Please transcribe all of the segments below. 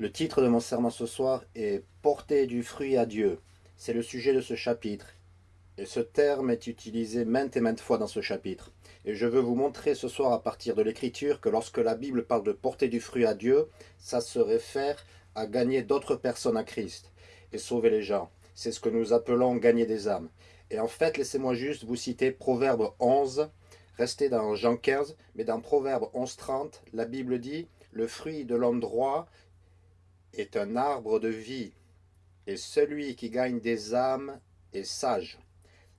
Le titre de mon serment ce soir est « Porter du fruit à Dieu ». C'est le sujet de ce chapitre. Et ce terme est utilisé maintes et maintes fois dans ce chapitre. Et je veux vous montrer ce soir à partir de l'écriture que lorsque la Bible parle de porter du fruit à Dieu, ça se réfère à gagner d'autres personnes à Christ et sauver les gens. C'est ce que nous appelons gagner des âmes. Et en fait, laissez-moi juste vous citer Proverbe 11, restez dans Jean 15, mais dans Proverbe 11, 30, la Bible dit « Le fruit de l'homme droit est un arbre de vie, et celui qui gagne des âmes est sage.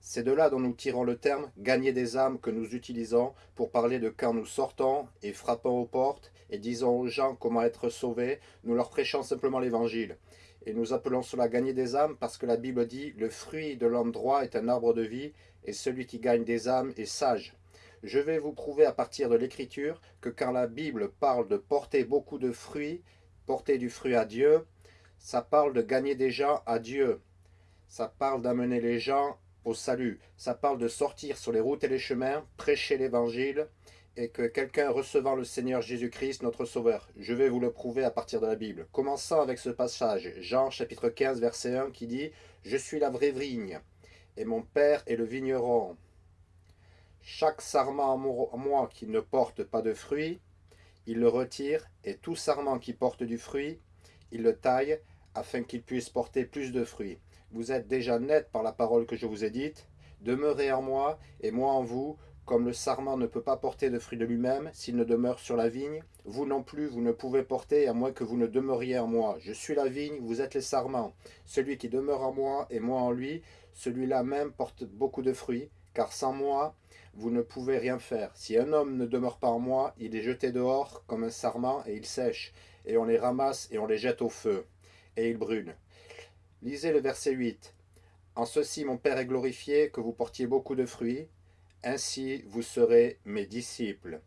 C'est de là dont nous tirons le terme « gagner des âmes » que nous utilisons pour parler de quand nous sortons et frappons aux portes et disons aux gens comment être sauvés, nous leur prêchons simplement l'évangile. Et nous appelons cela gagner des âmes parce que la Bible dit « le fruit de l'homme droit est un arbre de vie, et celui qui gagne des âmes est sage ». Je vais vous prouver à partir de l'écriture que quand la Bible parle de porter beaucoup de fruits, porter du fruit à Dieu, ça parle de gagner des gens à Dieu. Ça parle d'amener les gens au salut. Ça parle de sortir sur les routes et les chemins, prêcher l'évangile, et que quelqu'un recevant le Seigneur Jésus-Christ, notre Sauveur. Je vais vous le prouver à partir de la Bible. Commençons avec ce passage, Jean chapitre 15, verset 1, qui dit « Je suis la vraie vigne, et mon Père est le vigneron. Chaque sarment en moi qui ne porte pas de fruit, il le retire, et tout sarment qui porte du fruit, il le taille, afin qu'il puisse porter plus de fruits. Vous êtes déjà net par la parole que je vous ai dite. Demeurez en moi, et moi en vous, comme le sarment ne peut pas porter de fruits de lui-même s'il ne demeure sur la vigne, vous non plus, vous ne pouvez porter à moins que vous ne demeuriez en moi. Je suis la vigne, vous êtes les sarments. Celui qui demeure en moi et moi en lui, celui-là même porte beaucoup de fruits, car sans moi, vous ne pouvez rien faire. Si un homme ne demeure pas en moi, il est jeté dehors comme un sarment et il sèche, et on les ramasse et on les jette au feu, et ils brûlent. Lisez le verset 8. En ceci mon Père est glorifié, que vous portiez beaucoup de fruits, ainsi vous serez mes disciples.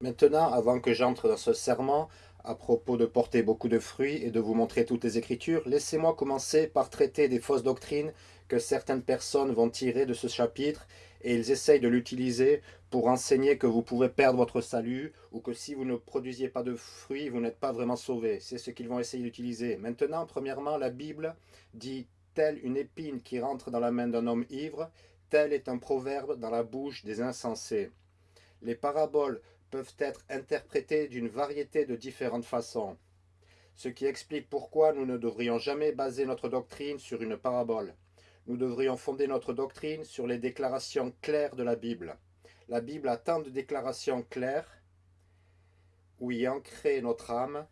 Maintenant, avant que j'entre dans ce serment, à propos de porter beaucoup de fruits et de vous montrer toutes les Écritures, laissez-moi commencer par traiter des fausses doctrines que certaines personnes vont tirer de ce chapitre et ils essayent de l'utiliser pour enseigner que vous pouvez perdre votre salut ou que si vous ne produisiez pas de fruits, vous n'êtes pas vraiment sauvé. C'est ce qu'ils vont essayer d'utiliser. Maintenant, premièrement, la Bible dit « telle une épine qui rentre dans la main d'un homme ivre, tel est un proverbe dans la bouche des insensés ». Les paraboles peuvent être interprétées d'une variété de différentes façons, ce qui explique pourquoi nous ne devrions jamais baser notre doctrine sur une parabole nous devrions fonder notre doctrine sur les déclarations claires de la Bible. La Bible a tant de déclarations claires où y ancrer notre âme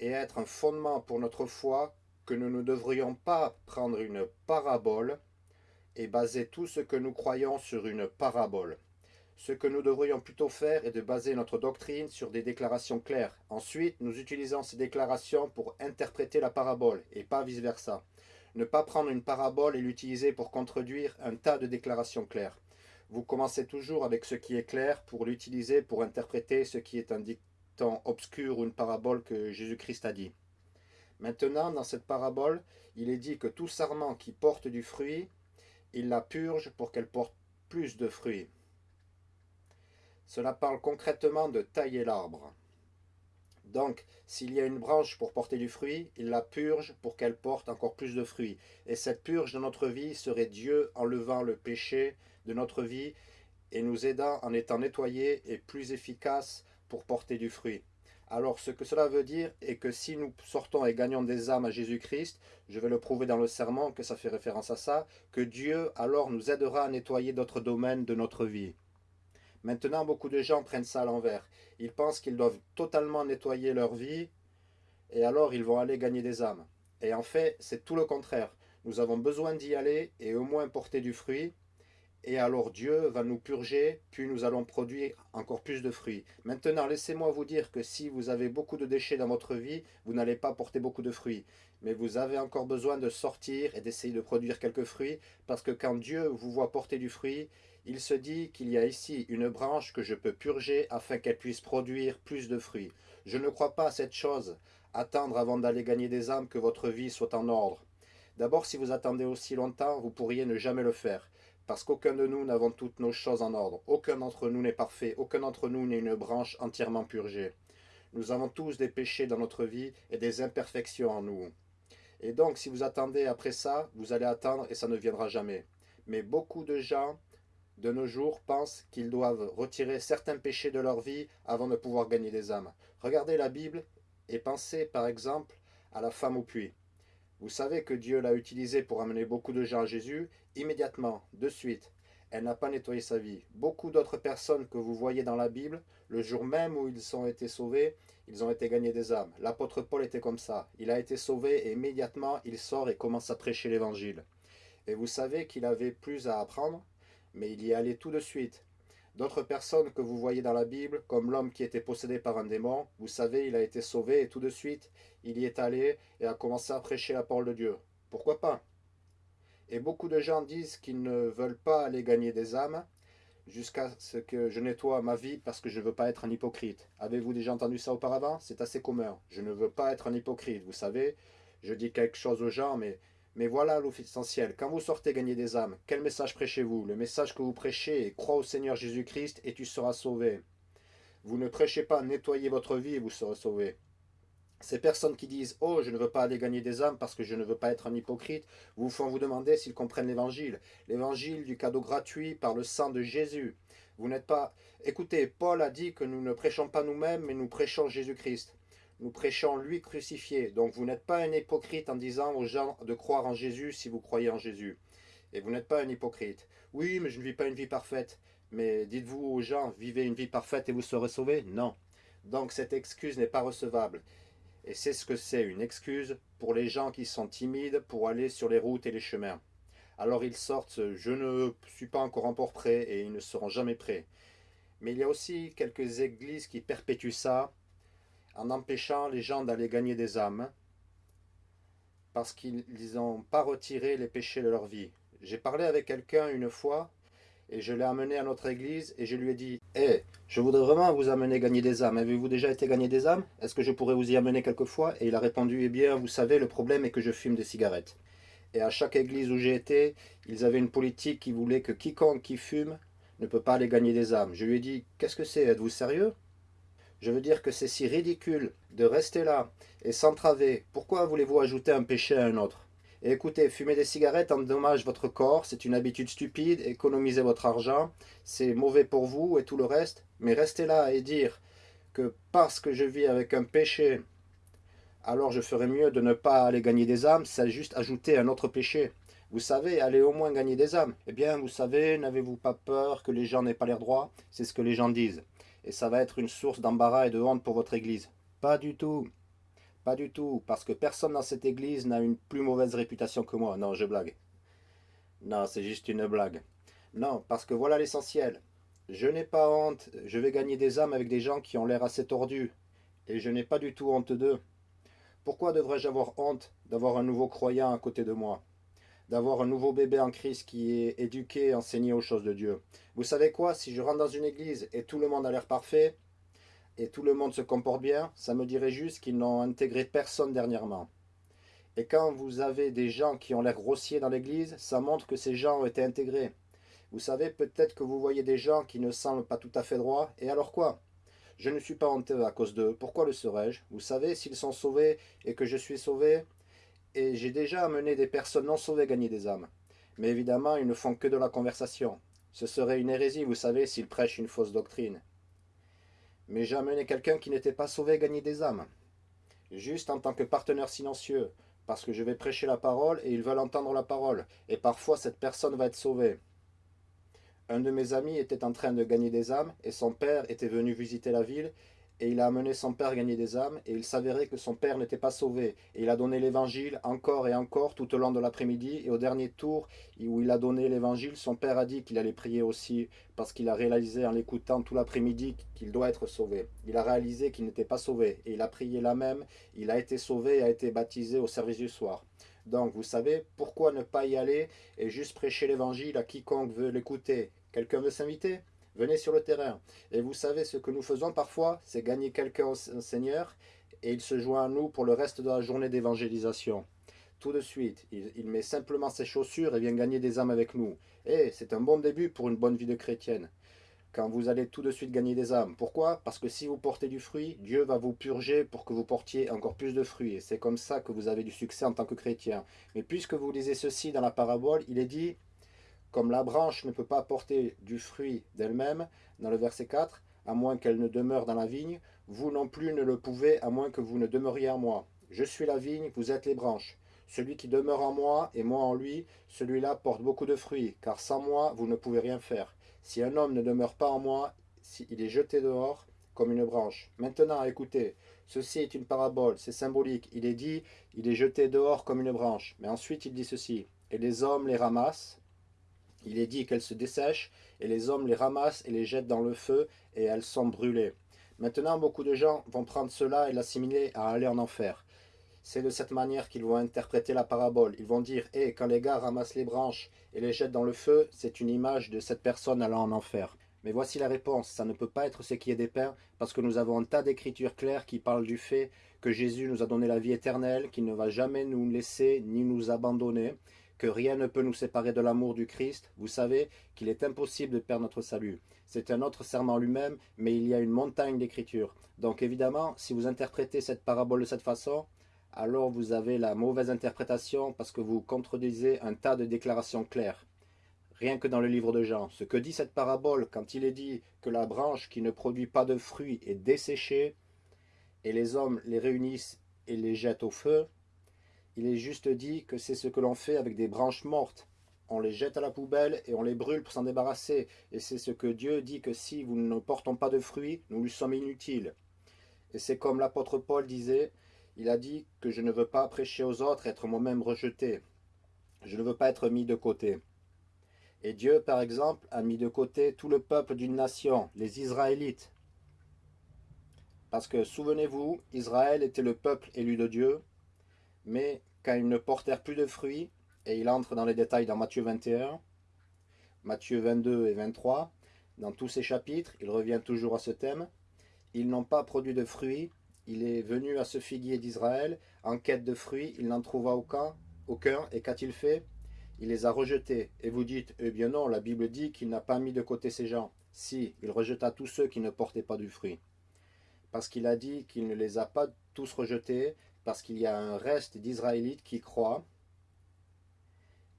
et être un fondement pour notre foi que nous ne devrions pas prendre une parabole et baser tout ce que nous croyons sur une parabole. Ce que nous devrions plutôt faire est de baser notre doctrine sur des déclarations claires. Ensuite, nous utilisons ces déclarations pour interpréter la parabole et pas vice-versa. Ne pas prendre une parabole et l'utiliser pour contredire un tas de déclarations claires. Vous commencez toujours avec ce qui est clair pour l'utiliser pour interpréter ce qui est un dicton obscur ou une parabole que Jésus-Christ a dit. Maintenant, dans cette parabole, il est dit que tout sarment qui porte du fruit, il la purge pour qu'elle porte plus de fruits. Cela parle concrètement de tailler l'arbre. Donc, s'il y a une branche pour porter du fruit, il la purge pour qu'elle porte encore plus de fruits. Et cette purge de notre vie serait Dieu enlevant le péché de notre vie et nous aidant en étant nettoyés et plus efficaces pour porter du fruit. Alors, ce que cela veut dire est que si nous sortons et gagnons des âmes à Jésus-Christ, je vais le prouver dans le serment que ça fait référence à ça, que Dieu alors nous aidera à nettoyer d'autres domaines de notre vie. Maintenant, beaucoup de gens prennent ça à l'envers. Ils pensent qu'ils doivent totalement nettoyer leur vie et alors ils vont aller gagner des âmes. Et en fait, c'est tout le contraire. Nous avons besoin d'y aller et au moins porter du fruit. Et alors Dieu va nous purger, puis nous allons produire encore plus de fruits. Maintenant, laissez-moi vous dire que si vous avez beaucoup de déchets dans votre vie, vous n'allez pas porter beaucoup de fruits. Mais vous avez encore besoin de sortir et d'essayer de produire quelques fruits, parce que quand Dieu vous voit porter du fruit, il se dit qu'il y a ici une branche que je peux purger afin qu'elle puisse produire plus de fruits. Je ne crois pas à cette chose, attendre avant d'aller gagner des âmes que votre vie soit en ordre. D'abord, si vous attendez aussi longtemps, vous pourriez ne jamais le faire, parce qu'aucun de nous n'avons toutes nos choses en ordre. Aucun d'entre nous n'est parfait, aucun d'entre nous n'est une branche entièrement purgée. Nous avons tous des péchés dans notre vie et des imperfections en nous. Et donc, si vous attendez après ça, vous allez attendre et ça ne viendra jamais. Mais beaucoup de gens, de nos jours, pensent qu'ils doivent retirer certains péchés de leur vie avant de pouvoir gagner des âmes. Regardez la Bible et pensez, par exemple, à la femme au puits. Vous savez que Dieu l'a utilisée pour amener beaucoup de gens à Jésus, immédiatement, de suite. Elle n'a pas nettoyé sa vie. Beaucoup d'autres personnes que vous voyez dans la Bible, le jour même où ils ont été sauvés, ils ont été gagnés des âmes. L'apôtre Paul était comme ça. Il a été sauvé et immédiatement il sort et commence à prêcher l'évangile. Et vous savez qu'il avait plus à apprendre, mais il y allait tout de suite. D'autres personnes que vous voyez dans la Bible, comme l'homme qui était possédé par un démon, vous savez, il a été sauvé et tout de suite, il y est allé et a commencé à prêcher la parole de Dieu. Pourquoi pas? Et beaucoup de gens disent qu'ils ne veulent pas aller gagner des âmes, jusqu'à ce que je nettoie ma vie parce que je ne veux pas être un hypocrite. Avez-vous déjà entendu ça auparavant? C'est assez commun. Je ne veux pas être un hypocrite, vous savez. Je dis quelque chose aux gens, mais, mais voilà l'essentiel. Quand vous sortez gagner des âmes, quel message prêchez-vous? Le message que vous prêchez est « Crois au Seigneur Jésus-Christ et tu seras sauvé ». Vous ne prêchez pas « Nettoyez votre vie et vous serez sauvé ». Ces personnes qui disent « Oh, je ne veux pas aller gagner des âmes parce que je ne veux pas être un hypocrite », vous font vous demander s'ils comprennent l'évangile. L'évangile du cadeau gratuit par le sang de Jésus. Vous n'êtes pas... Écoutez, Paul a dit que nous ne prêchons pas nous-mêmes, mais nous prêchons Jésus-Christ. Nous prêchons lui crucifié. Donc vous n'êtes pas un hypocrite en disant aux gens de croire en Jésus si vous croyez en Jésus. Et vous n'êtes pas un hypocrite. Oui, mais je ne vis pas une vie parfaite. Mais dites-vous aux gens, vivez une vie parfaite et vous serez sauvés? Non. Donc cette excuse n'est pas recevable. Et c'est ce que c'est, une excuse pour les gens qui sont timides pour aller sur les routes et les chemins. Alors ils sortent « je ne suis pas encore encore prêt » et ils ne seront jamais prêts. Mais il y a aussi quelques églises qui perpétuent ça en empêchant les gens d'aller gagner des âmes parce qu'ils n'ont pas retiré les péchés de leur vie. J'ai parlé avec quelqu'un une fois et je l'ai amené à notre église et je lui ai dit « Hé, je voudrais vraiment vous amener gagner des âmes. Avez-vous déjà été gagner des âmes? Est-ce que je pourrais vous y amener quelquefois ?» Et il a répondu « Eh bien, vous savez, le problème est que je fume des cigarettes. » Et à chaque église où j'ai été, ils avaient une politique qui voulait que quiconque qui fume ne peut pas aller gagner des âmes. Je lui ai dit « Qu'est-ce que c'est? Êtes-vous sérieux ?» Je veux dire que c'est si ridicule de rester là et s'entraver. Pourquoi voulez-vous ajouter un péché à un autre? Et écoutez, fumer des cigarettes endommage votre corps, c'est une habitude stupide, économisez votre argent, c'est mauvais pour vous et tout le reste. Mais rester là et dire que parce que je vis avec un péché, alors je ferais mieux de ne pas aller gagner des âmes, c'est juste ajouter un autre péché. Vous savez, allez au moins gagner des âmes. Eh bien, vous savez, n'avez-vous pas peur que les gens n'aient pas l'air droit C'est ce que les gens disent. Et ça va être une source d'embarras et de honte pour votre église. Pas du tout. Pas du tout, parce que personne dans cette église n'a une plus mauvaise réputation que moi. Non, je blague. Non, c'est juste une blague. Non, parce que voilà l'essentiel. Je n'ai pas honte, je vais gagner des âmes avec des gens qui ont l'air assez tordus. Et je n'ai pas du tout honte d'eux. Pourquoi devrais-je avoir honte d'avoir un nouveau croyant à côté de moi? D'avoir un nouveau bébé en Christ qui est éduqué, enseigné aux choses de Dieu. Vous savez quoi? Si je rentre dans une église et tout le monde a l'air parfait, et tout le monde se comporte bien, ça me dirait juste qu'ils n'ont intégré personne dernièrement. Et quand vous avez des gens qui ont l'air grossiers dans l'église, ça montre que ces gens ont été intégrés. Vous savez, peut-être que vous voyez des gens qui ne semblent pas tout à fait droits, et alors quoi? Je ne suis pas honteux à cause d'eux, pourquoi le serais-je? Vous savez, s'ils sont sauvés et que je suis sauvé, et j'ai déjà amené des personnes non sauvées gagner des âmes. Mais évidemment, ils ne font que de la conversation. Ce serait une hérésie, vous savez, s'ils prêchent une fausse doctrine mais j'ai amené quelqu'un qui n'était pas sauvé gagner des âmes. Juste en tant que partenaire silencieux, parce que je vais prêcher la parole et ils veulent entendre la parole, et parfois cette personne va être sauvée. Un de mes amis était en train de gagner des âmes, et son père était venu visiter la ville, et il a amené son père gagner des âmes, et il s'avérait que son père n'était pas sauvé. Et il a donné l'évangile encore et encore tout au long de l'après-midi, et au dernier tour où il a donné l'évangile, son père a dit qu'il allait prier aussi, parce qu'il a réalisé en l'écoutant tout l'après-midi qu'il doit être sauvé. Il a réalisé qu'il n'était pas sauvé, et il a prié là même, il a été sauvé et a été baptisé au service du soir. Donc vous savez, pourquoi ne pas y aller et juste prêcher l'évangile à quiconque veut l'écouter? Quelqu'un veut s'inviter? Venez sur le terrain. Et vous savez, ce que nous faisons parfois, c'est gagner quelqu'un au Seigneur et il se joint à nous pour le reste de la journée d'évangélisation. Tout de suite, il, met simplement ses chaussures et vient gagner des âmes avec nous. Et c'est un bon début pour une bonne vie de chrétienne. quand vous allez tout de suite gagner des âmes. Pourquoi? Parce que si vous portez du fruit, Dieu va vous purger pour que vous portiez encore plus de fruits. Et c'est comme ça que vous avez du succès en tant que chrétien. Mais puisque vous lisez ceci dans la parabole, il est dit, comme la branche ne peut pas porter du fruit d'elle-même, dans le verset 4, à moins qu'elle ne demeure dans la vigne, vous non plus ne le pouvez, à moins que vous ne demeuriez en moi. Je suis la vigne, vous êtes les branches. Celui qui demeure en moi et moi en lui, celui-là porte beaucoup de fruits, car sans moi, vous ne pouvez rien faire. Si un homme ne demeure pas en moi, il est jeté dehors comme une branche. Maintenant, écoutez, ceci est une parabole, c'est symbolique. Il est dit, il est jeté dehors comme une branche. Mais ensuite, il dit ceci, et les hommes les ramassent. Il est dit qu'elles se dessèchent, et les hommes les ramassent et les jettent dans le feu, et elles sont brûlées. Maintenant, beaucoup de gens vont prendre cela et l'assimiler à aller en enfer. C'est de cette manière qu'ils vont interpréter la parabole. Ils vont dire, hé, quand les gars ramassent les branches et les jettent dans le feu, c'est une image de cette personne allant en enfer. Mais voici la réponse, ça ne peut pas être ce qui est dépeint, parce que nous avons un tas d'écritures claires qui parlent du fait que Jésus nous a donné la vie éternelle, qu'il ne va jamais nous laisser ni nous abandonner, que rien ne peut nous séparer de l'amour du Christ. Vous savez qu'il est impossible de perdre notre salut. C'est un autre serment lui-même, mais il y a une montagne d'écritures. Donc évidemment, si vous interprétez cette parabole de cette façon, alors vous avez la mauvaise interprétation parce que vous contredisez un tas de déclarations claires. Rien que dans le livre de Jean, ce que dit cette parabole quand il est dit que la branche qui ne produit pas de fruits est desséchée, et les hommes les réunissent et les jettent au feu, il est juste dit que c'est ce que l'on fait avec des branches mortes. On les jette à la poubelle et on les brûle pour s'en débarrasser. Et c'est ce que Dieu dit que si nous ne portons pas de fruits, nous lui sommes inutiles. Et c'est comme l'apôtre Paul disait, il a dit que je ne veux pas prêcher aux autres, être moi-même rejeté. Je ne veux pas être mis de côté. Et Dieu, par exemple, a mis de côté tout le peuple d'une nation, les Israélites. Parce que, souvenez-vous, Israël était le peuple élu de Dieu, mais quand ils ne portèrent plus de fruits, et il entre dans les détails dans Matthieu 21, Matthieu 22 et 23, dans tous ces chapitres, il revient toujours à ce thème, ils n'ont pas produit de fruits, il est venu à ce figuier d'Israël en quête de fruits, il n'en trouva aucun, aucun et qu'a-t-il fait? Il les a rejetés. Et vous dites, eh bien non, la Bible dit qu'il n'a pas mis de côté ces gens. Si, il rejeta tous ceux qui ne portaient pas du fruit. Parce qu'il a dit qu'il ne les a pas tous rejetés, parce qu'il y a un reste d'Israélites qui croient,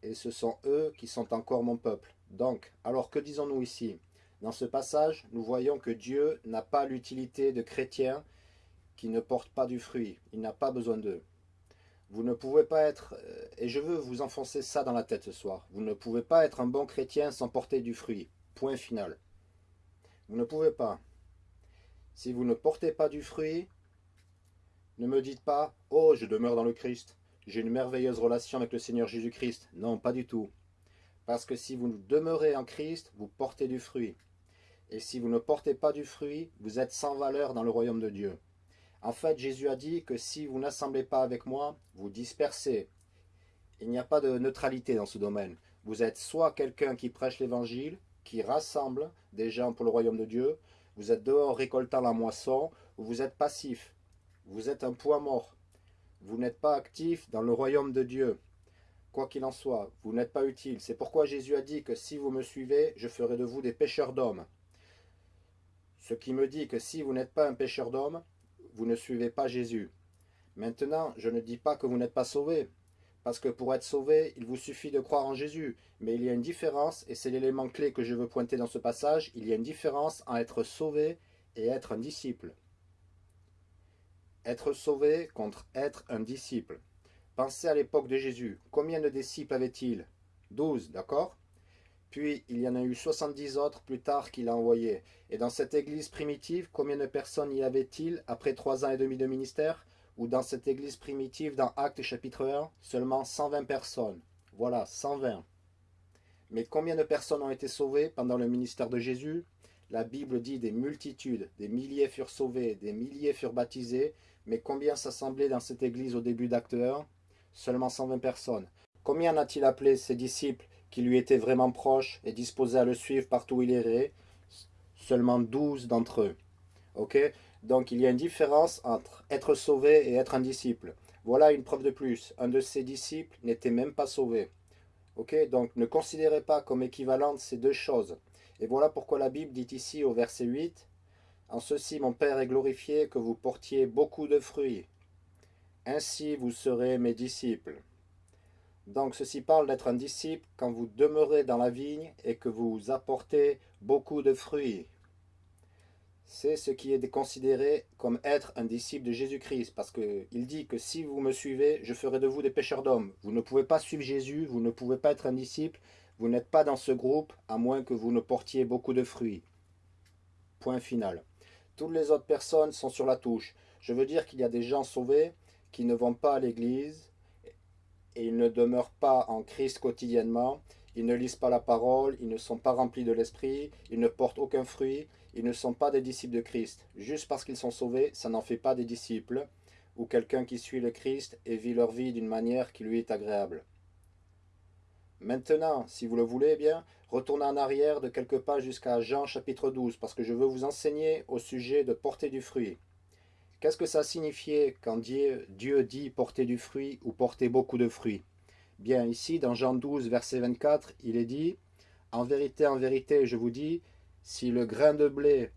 et ce sont eux qui sont encore mon peuple. Donc, alors que disons-nous ici Dans ce passage, nous voyons que Dieu n'a pas l'utilité de chrétiens qui ne portent pas du fruit. Il n'a pas besoin d'eux. Vous ne pouvez pas être, euh, et je veux vous enfoncer ça dans la tête ce soir, vous ne pouvez pas être un bon chrétien sans porter du fruit. Point final. Vous ne pouvez pas. Si vous ne portez pas du fruit, ne me dites pas « Oh, je demeure dans le Christ, j'ai une merveilleuse relation avec le Seigneur Jésus-Christ. » Non, pas du tout. Parce que si vous demeurez en Christ, vous portez du fruit. Et si vous ne portez pas du fruit, vous êtes sans valeur dans le royaume de Dieu. En fait, Jésus a dit que si vous n'assemblez pas avec moi, vous dispersez. Il n'y a pas de neutralité dans ce domaine. Vous êtes soit quelqu'un qui prêche l'évangile, qui rassemble des gens pour le royaume de Dieu, vous êtes dehors récoltant la moisson, ou vous êtes passif. Vous êtes un poids mort. Vous n'êtes pas actif dans le royaume de Dieu. Quoi qu'il en soit, vous n'êtes pas utile. C'est pourquoi Jésus a dit que si vous me suivez, je ferai de vous des pêcheurs d'hommes. Ce qui me dit que si vous n'êtes pas un pêcheur d'hommes, vous ne suivez pas Jésus. Maintenant, je ne dis pas que vous n'êtes pas sauvé, parce que pour être sauvé, il vous suffit de croire en Jésus. Mais il y a une différence, et c'est l'élément clé que je veux pointer dans ce passage, il y a une différence en être sauvé et être un disciple. Être sauvé contre être un disciple. Pensez à l'époque de Jésus. Combien de disciples avait-il? Douze, d'accord? Puis il y en a eu 70 autres plus tard qu'il a envoyés. Et dans cette église primitive, combien de personnes y avait-il après trois ans et demi de ministère? Ou dans cette église primitive, dans Actes chapitre 1, seulement 120 personnes. Voilà, 120. Mais combien de personnes ont été sauvées pendant le ministère de Jésus? La Bible dit des multitudes, des milliers furent sauvés, des milliers furent baptisés, mais combien s'assemblaient dans cette église au début d'Acte 1 Seulement 120 personnes. Combien a-t-il appelé ses disciples qui lui étaient vraiment proches et disposés à le suivre partout où il irait, seulement douze d'entre eux. Ok? Donc il y a une différence entre être sauvé et être un disciple. Voilà une preuve de plus. Un de ses disciples n'était même pas sauvé. Ok? Donc ne considérez pas comme équivalentes ces deux choses. Et voilà pourquoi la Bible dit ici au verset 8, « En ceci mon Père est glorifié, que vous portiez beaucoup de fruits. Ainsi vous serez mes disciples. » Donc ceci parle d'être un disciple quand vous demeurez dans la vigne et que vous apportez beaucoup de fruits. C'est ce qui est considéré comme être un disciple de Jésus-Christ, parce qu'il dit que si vous me suivez, je ferai de vous des pêcheurs d'hommes. Vous ne pouvez pas suivre Jésus, vous ne pouvez pas être un disciple, vous n'êtes pas dans ce groupe, à moins que vous ne portiez beaucoup de fruits. Point final. Toutes les autres personnes sont sur la touche. Je veux dire qu'il y a des gens sauvés qui ne vont pas à l'église, et ils ne demeurent pas en Christ quotidiennement, ils ne lisent pas la parole, ils ne sont pas remplis de l'esprit, ils ne portent aucun fruit, ils ne sont pas des disciples de Christ. Juste parce qu'ils sont sauvés, ça n'en fait pas des disciples, ou quelqu'un qui suit le Christ et vit leur vie d'une manière qui lui est agréable. Maintenant, si vous le voulez bien, retournez en arrière de quelques pas jusqu'à Jean chapitre 12, parce que je veux vous enseigner au sujet de porter du fruit. Qu'est-ce que ça signifiait quand Dieu, dit porter du fruit ou porter beaucoup de fruits? Bien, ici, dans Jean 12, verset 24, il est dit « En vérité, en vérité, je vous dis, si le grain de blé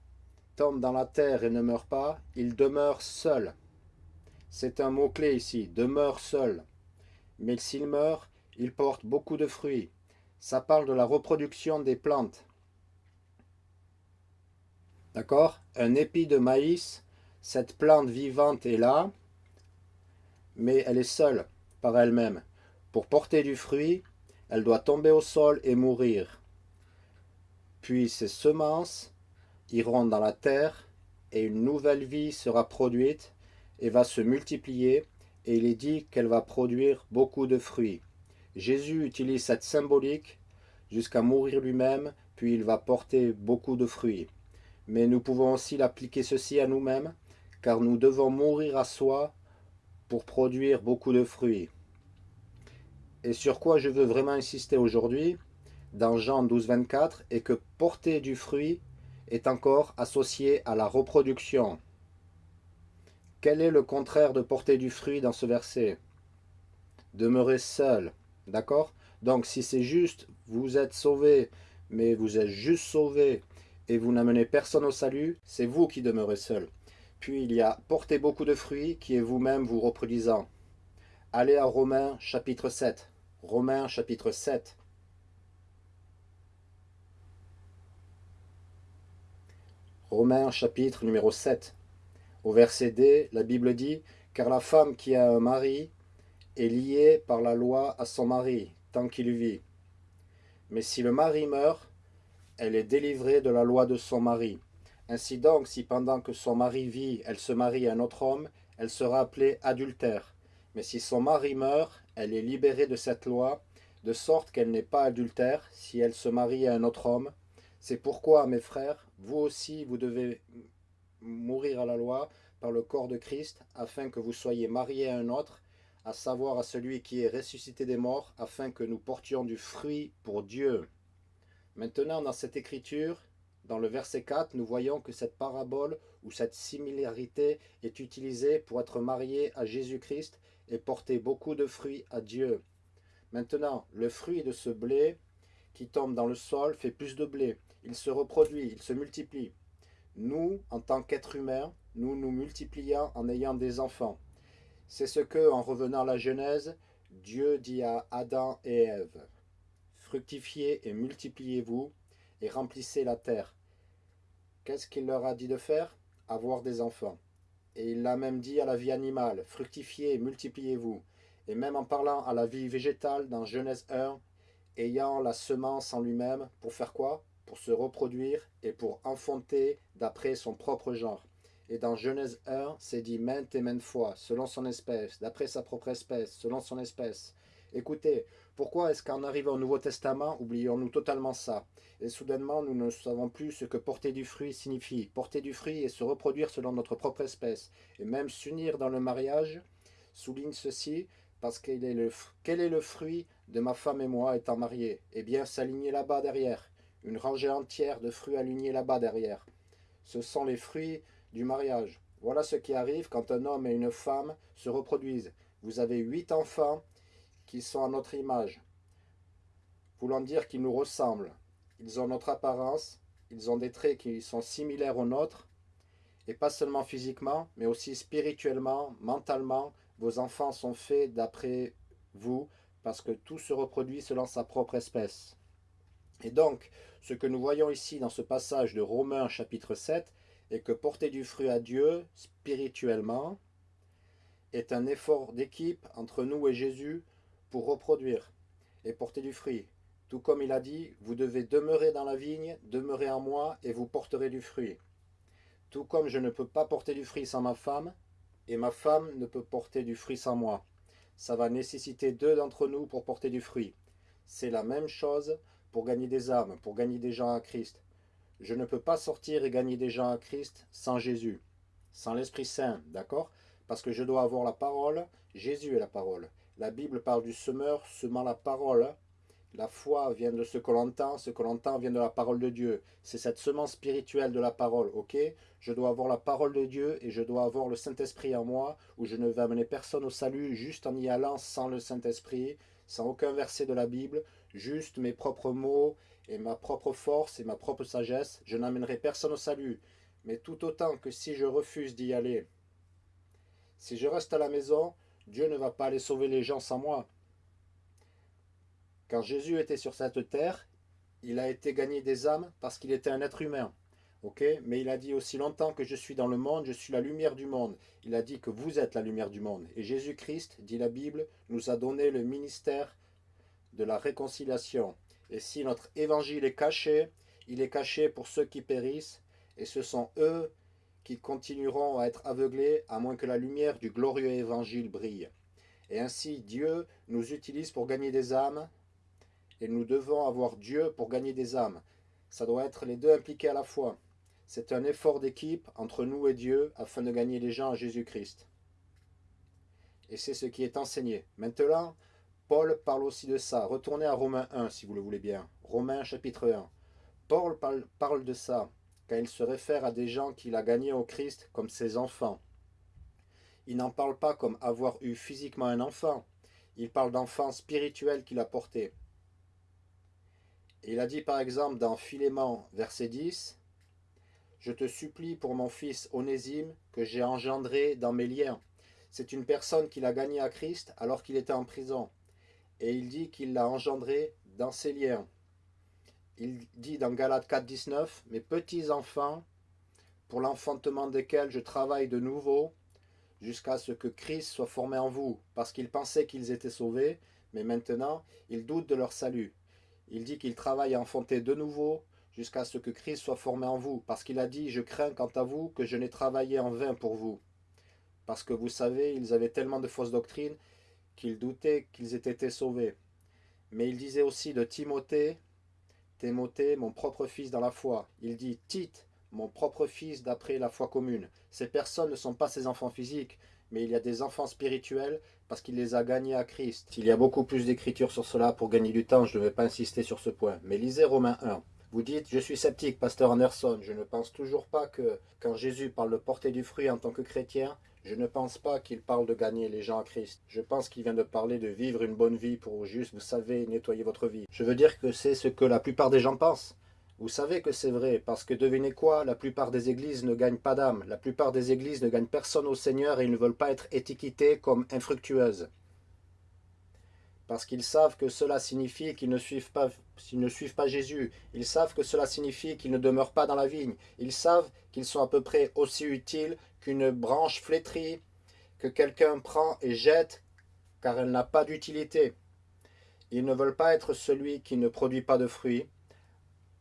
tombe dans la terre et ne meurt pas, il demeure seul. » C'est un mot-clé ici, « demeure seul ». Mais s'il meurt, il porte beaucoup de fruits. Ça parle de la reproduction des plantes. D'accord? Un épi de maïs, cette plante vivante est là, mais elle est seule par elle-même. Pour porter du fruit, elle doit tomber au sol et mourir. Puis ses semences iront dans la terre et une nouvelle vie sera produite et va se multiplier et il est dit qu'elle va produire beaucoup de fruits. Jésus utilise cette symbolique jusqu'à mourir lui-même, puis il va porter beaucoup de fruits. Mais nous pouvons aussi l'appliquer ceci à nous-mêmes, car nous devons mourir à soi pour produire beaucoup de fruits. Et sur quoi je veux vraiment insister aujourd'hui, dans Jean 12, 24, est que porter du fruit est encore associé à la reproduction. Quel est le contraire de porter du fruit dans ce verset? Demeurer seul, d'accord? Donc si c'est juste, vous êtes sauvé, mais vous êtes juste sauvé et vous n'amenez personne au salut, c'est vous qui demeurez seul. Puis il y a porter beaucoup de fruits qui est vous-même vous reproduisant. Allez à Romains chapitre 7. Romains chapitre 7. Romains chapitre numéro 7. Au verset D, la Bible dit « Car la femme qui a un mari est liée par la loi à son mari, tant qu'il vit. Mais si le mari meurt, elle est délivrée de la loi de son mari. Ainsi donc, si pendant que son mari vit, elle se marie à un autre homme, elle sera appelée adultère. Mais si son mari meurt, elle est libérée de cette loi, de sorte qu'elle n'est pas adultère si elle se marie à un autre homme. C'est pourquoi, mes frères, vous aussi, vous devez mourir à la loi par le corps de Christ, afin que vous soyez mariés à un autre, à savoir à celui qui est ressuscité des morts, afin que nous portions du fruit pour Dieu. Maintenant, dans cette écriture, dans le verset 4, nous voyons que cette parabole ou cette similarité est utilisée pour être marié à Jésus-Christ et porter beaucoup de fruits à Dieu. Maintenant, le fruit de ce blé qui tombe dans le sol fait plus de blé. Il se reproduit, il se multiplie. Nous, en tant qu'êtres humains, nous nous multiplions en ayant des enfants. C'est ce que, en revenant à la Genèse, Dieu dit à Adam et Ève. Fructifiez et multipliez-vous et remplissez la terre. Qu'est-ce qu'il leur a dit de faire? Avoir des enfants. Et il l'a même dit à la vie animale, fructifiez et multipliez-vous. Et même en parlant à la vie végétale dans Genèse 1, ayant la semence en lui-même, pour faire quoi? Pour se reproduire et pour enfanter d'après son propre genre. Et dans Genèse 1, c'est dit maintes et maintes fois, selon son espèce, d'après sa propre espèce, selon son espèce. Écoutez, pourquoi est-ce qu'en arrivant au Nouveau Testament, oublions-nous totalement ça? Et soudainement, nous ne savons plus ce que porter du fruit signifie. Porter du fruit et se reproduire selon notre propre espèce. Et même s'unir dans le mariage, souligne ceci, parce quel est, le, quel est le fruit de ma femme et moi étant mariés? Eh bien, s'aligner là-bas derrière. Une rangée entière de fruits alignés là-bas derrière. Ce sont les fruits du mariage. Voilà ce qui arrive quand un homme et une femme se reproduisent. Vous avez huit enfants qui sont à notre image, voulant dire qu'ils nous ressemblent. ils ont notre apparence, ils ont des traits qui sont similaires aux nôtres, et pas seulement physiquement, mais aussi spirituellement, mentalement, vos enfants sont faits d'après vous, parce que tout se reproduit selon sa propre espèce. Et donc, ce que nous voyons ici dans ce passage de Romains chapitre 7, est que porter du fruit à Dieu, spirituellement, est un effort d'équipe entre nous et Jésus pour reproduire et porter du fruit. Tout comme il a dit, vous devez demeurer dans la vigne, demeurer en moi, et vous porterez du fruit. Tout comme je ne peux pas porter du fruit sans ma femme, et ma femme ne peut porter du fruit sans moi. Ça va nécessiter deux d'entre nous pour porter du fruit. C'est la même chose pour gagner des âmes, pour gagner des gens à Christ. Je ne peux pas sortir et gagner des gens à Christ sans Jésus, sans l'Esprit Saint, d'accord? Parce que je dois avoir la parole, Jésus est la parole. La Bible parle du semeur semant la parole, la foi vient de ce que entend, ce que l'on entend vient de la parole de Dieu. C'est cette semence spirituelle de la parole, ok? Je dois avoir la parole de Dieu et je dois avoir le Saint-Esprit en moi, où je ne vais amener personne au salut juste en y allant sans le Saint-Esprit, sans aucun verset de la Bible, juste mes propres mots et ma propre force et ma propre sagesse. Je n'amènerai personne au salut, mais tout autant que si je refuse d'y aller. Si je reste à la maison, Dieu ne va pas aller sauver les gens sans moi. Quand Jésus était sur cette terre, il a été gagné des âmes parce qu'il était un être humain. Mais il a dit aussi longtemps que je suis dans le monde, je suis la lumière du monde. Il a dit que vous êtes la lumière du monde. Et Jésus-Christ, dit la Bible, nous a donné le ministère de la réconciliation. Et si notre évangile est caché, il est caché pour ceux qui périssent, et ce sont eux qui continueront à être aveuglés à moins que la lumière du glorieux évangile brille. Et ainsi Dieu nous utilise pour gagner des âmes, et nous devons avoir Dieu pour gagner des âmes. Ça doit être les deux impliqués à la fois. C'est un effort d'équipe entre nous et Dieu afin de gagner les gens à Jésus-Christ. Et c'est ce qui est enseigné. Maintenant, Paul parle aussi de ça. Retournez à Romains 1 si vous le voulez bien. Romains chapitre 1. Paul parle de ça quand il se réfère à des gens qu'il a gagnés au Christ comme ses enfants. Il n'en parle pas comme avoir eu physiquement un enfant. Il parle d'enfants spirituels qu'il a portés. Il a dit par exemple dans Philémon, verset 10, « Je te supplie pour mon fils Onésime, que j'ai engendré dans mes liens. » C'est une personne qu'il a gagnée à Christ alors qu'il était en prison. Et il dit qu'il l'a engendré dans ses liens. Il dit dans Galates 4, 19, « Mes petits enfants, pour l'enfantement desquels je travaille de nouveau, jusqu'à ce que Christ soit formé en vous, parce qu'ils pensaient qu'ils étaient sauvés, mais maintenant ils doutent de leur salut. Il dit qu'il travaille à enfanter de nouveau jusqu'à ce que Christ soit formé en vous. Parce qu'il a dit, je crains quant à vous que je n'ai travaillé en vain pour vous. Parce que vous savez, ils avaient tellement de fausses doctrines qu'ils doutaient qu'ils étaient été sauvés. Mais il disait aussi de Timothée, Timothée, mon propre fils dans la foi. Il dit Tite, mon propre fils d'après la foi commune. Ces personnes ne sont pas ses enfants physiques, mais il y a des enfants spirituels parce qu'il les a gagnés à Christ. Il y a beaucoup plus d'écriture sur cela pour gagner du temps, je ne vais pas insister sur ce point. Mais lisez Romains 1. Vous dites, je suis sceptique, pasteur Anderson, je ne pense toujours pas que quand Jésus parle de porter du fruit en tant que chrétien, je ne pense pas qu'il parle de gagner les gens à Christ. Je pense qu'il vient de parler de vivre une bonne vie pour juste, vous savez, nettoyer votre vie. Je veux dire que c'est ce que la plupart des gens pensent. Vous savez que c'est vrai, parce que devinez quoi, la plupart des églises ne gagnent pas d'âme. La plupart des églises ne gagnent personne au Seigneur et ils ne veulent pas être étiquetés comme infructueuses. Parce qu'ils savent que cela signifie qu'ils ne, suivent pas, Jésus. Ils savent que cela signifie qu'ils ne demeurent pas dans la vigne. Ils savent qu'ils sont à peu près aussi utiles qu'une branche flétrie que quelqu'un prend et jette, car elle n'a pas d'utilité. Ils ne veulent pas être celui qui ne produit pas de fruits,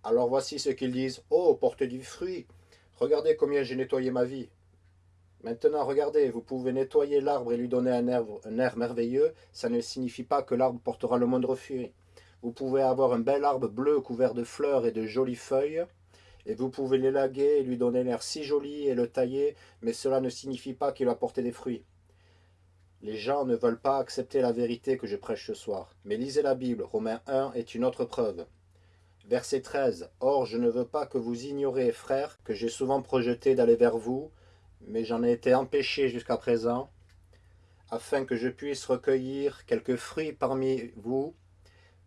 alors voici ce qu'ils disent. Oh, portez du fruit. Regardez combien j'ai nettoyé ma vie. Maintenant, regardez, vous pouvez nettoyer l'arbre et lui donner un air, merveilleux. Ça ne signifie pas que l'arbre portera le moindre fruit. Vous pouvez avoir un bel arbre bleu couvert de fleurs et de jolies feuilles. Et vous pouvez l'élaguer et lui donner l'air si joli et le tailler, mais cela ne signifie pas qu'il va porter des fruits. Les gens ne veulent pas accepter la vérité que je prêche ce soir. Mais lisez la Bible, Romains 1 est une autre preuve. Verset 13. Or, je ne veux pas que vous ignorez, frères, que j'ai souvent projeté d'aller vers vous, mais j'en ai été empêché jusqu'à présent, afin que je puisse recueillir quelques fruits parmi vous,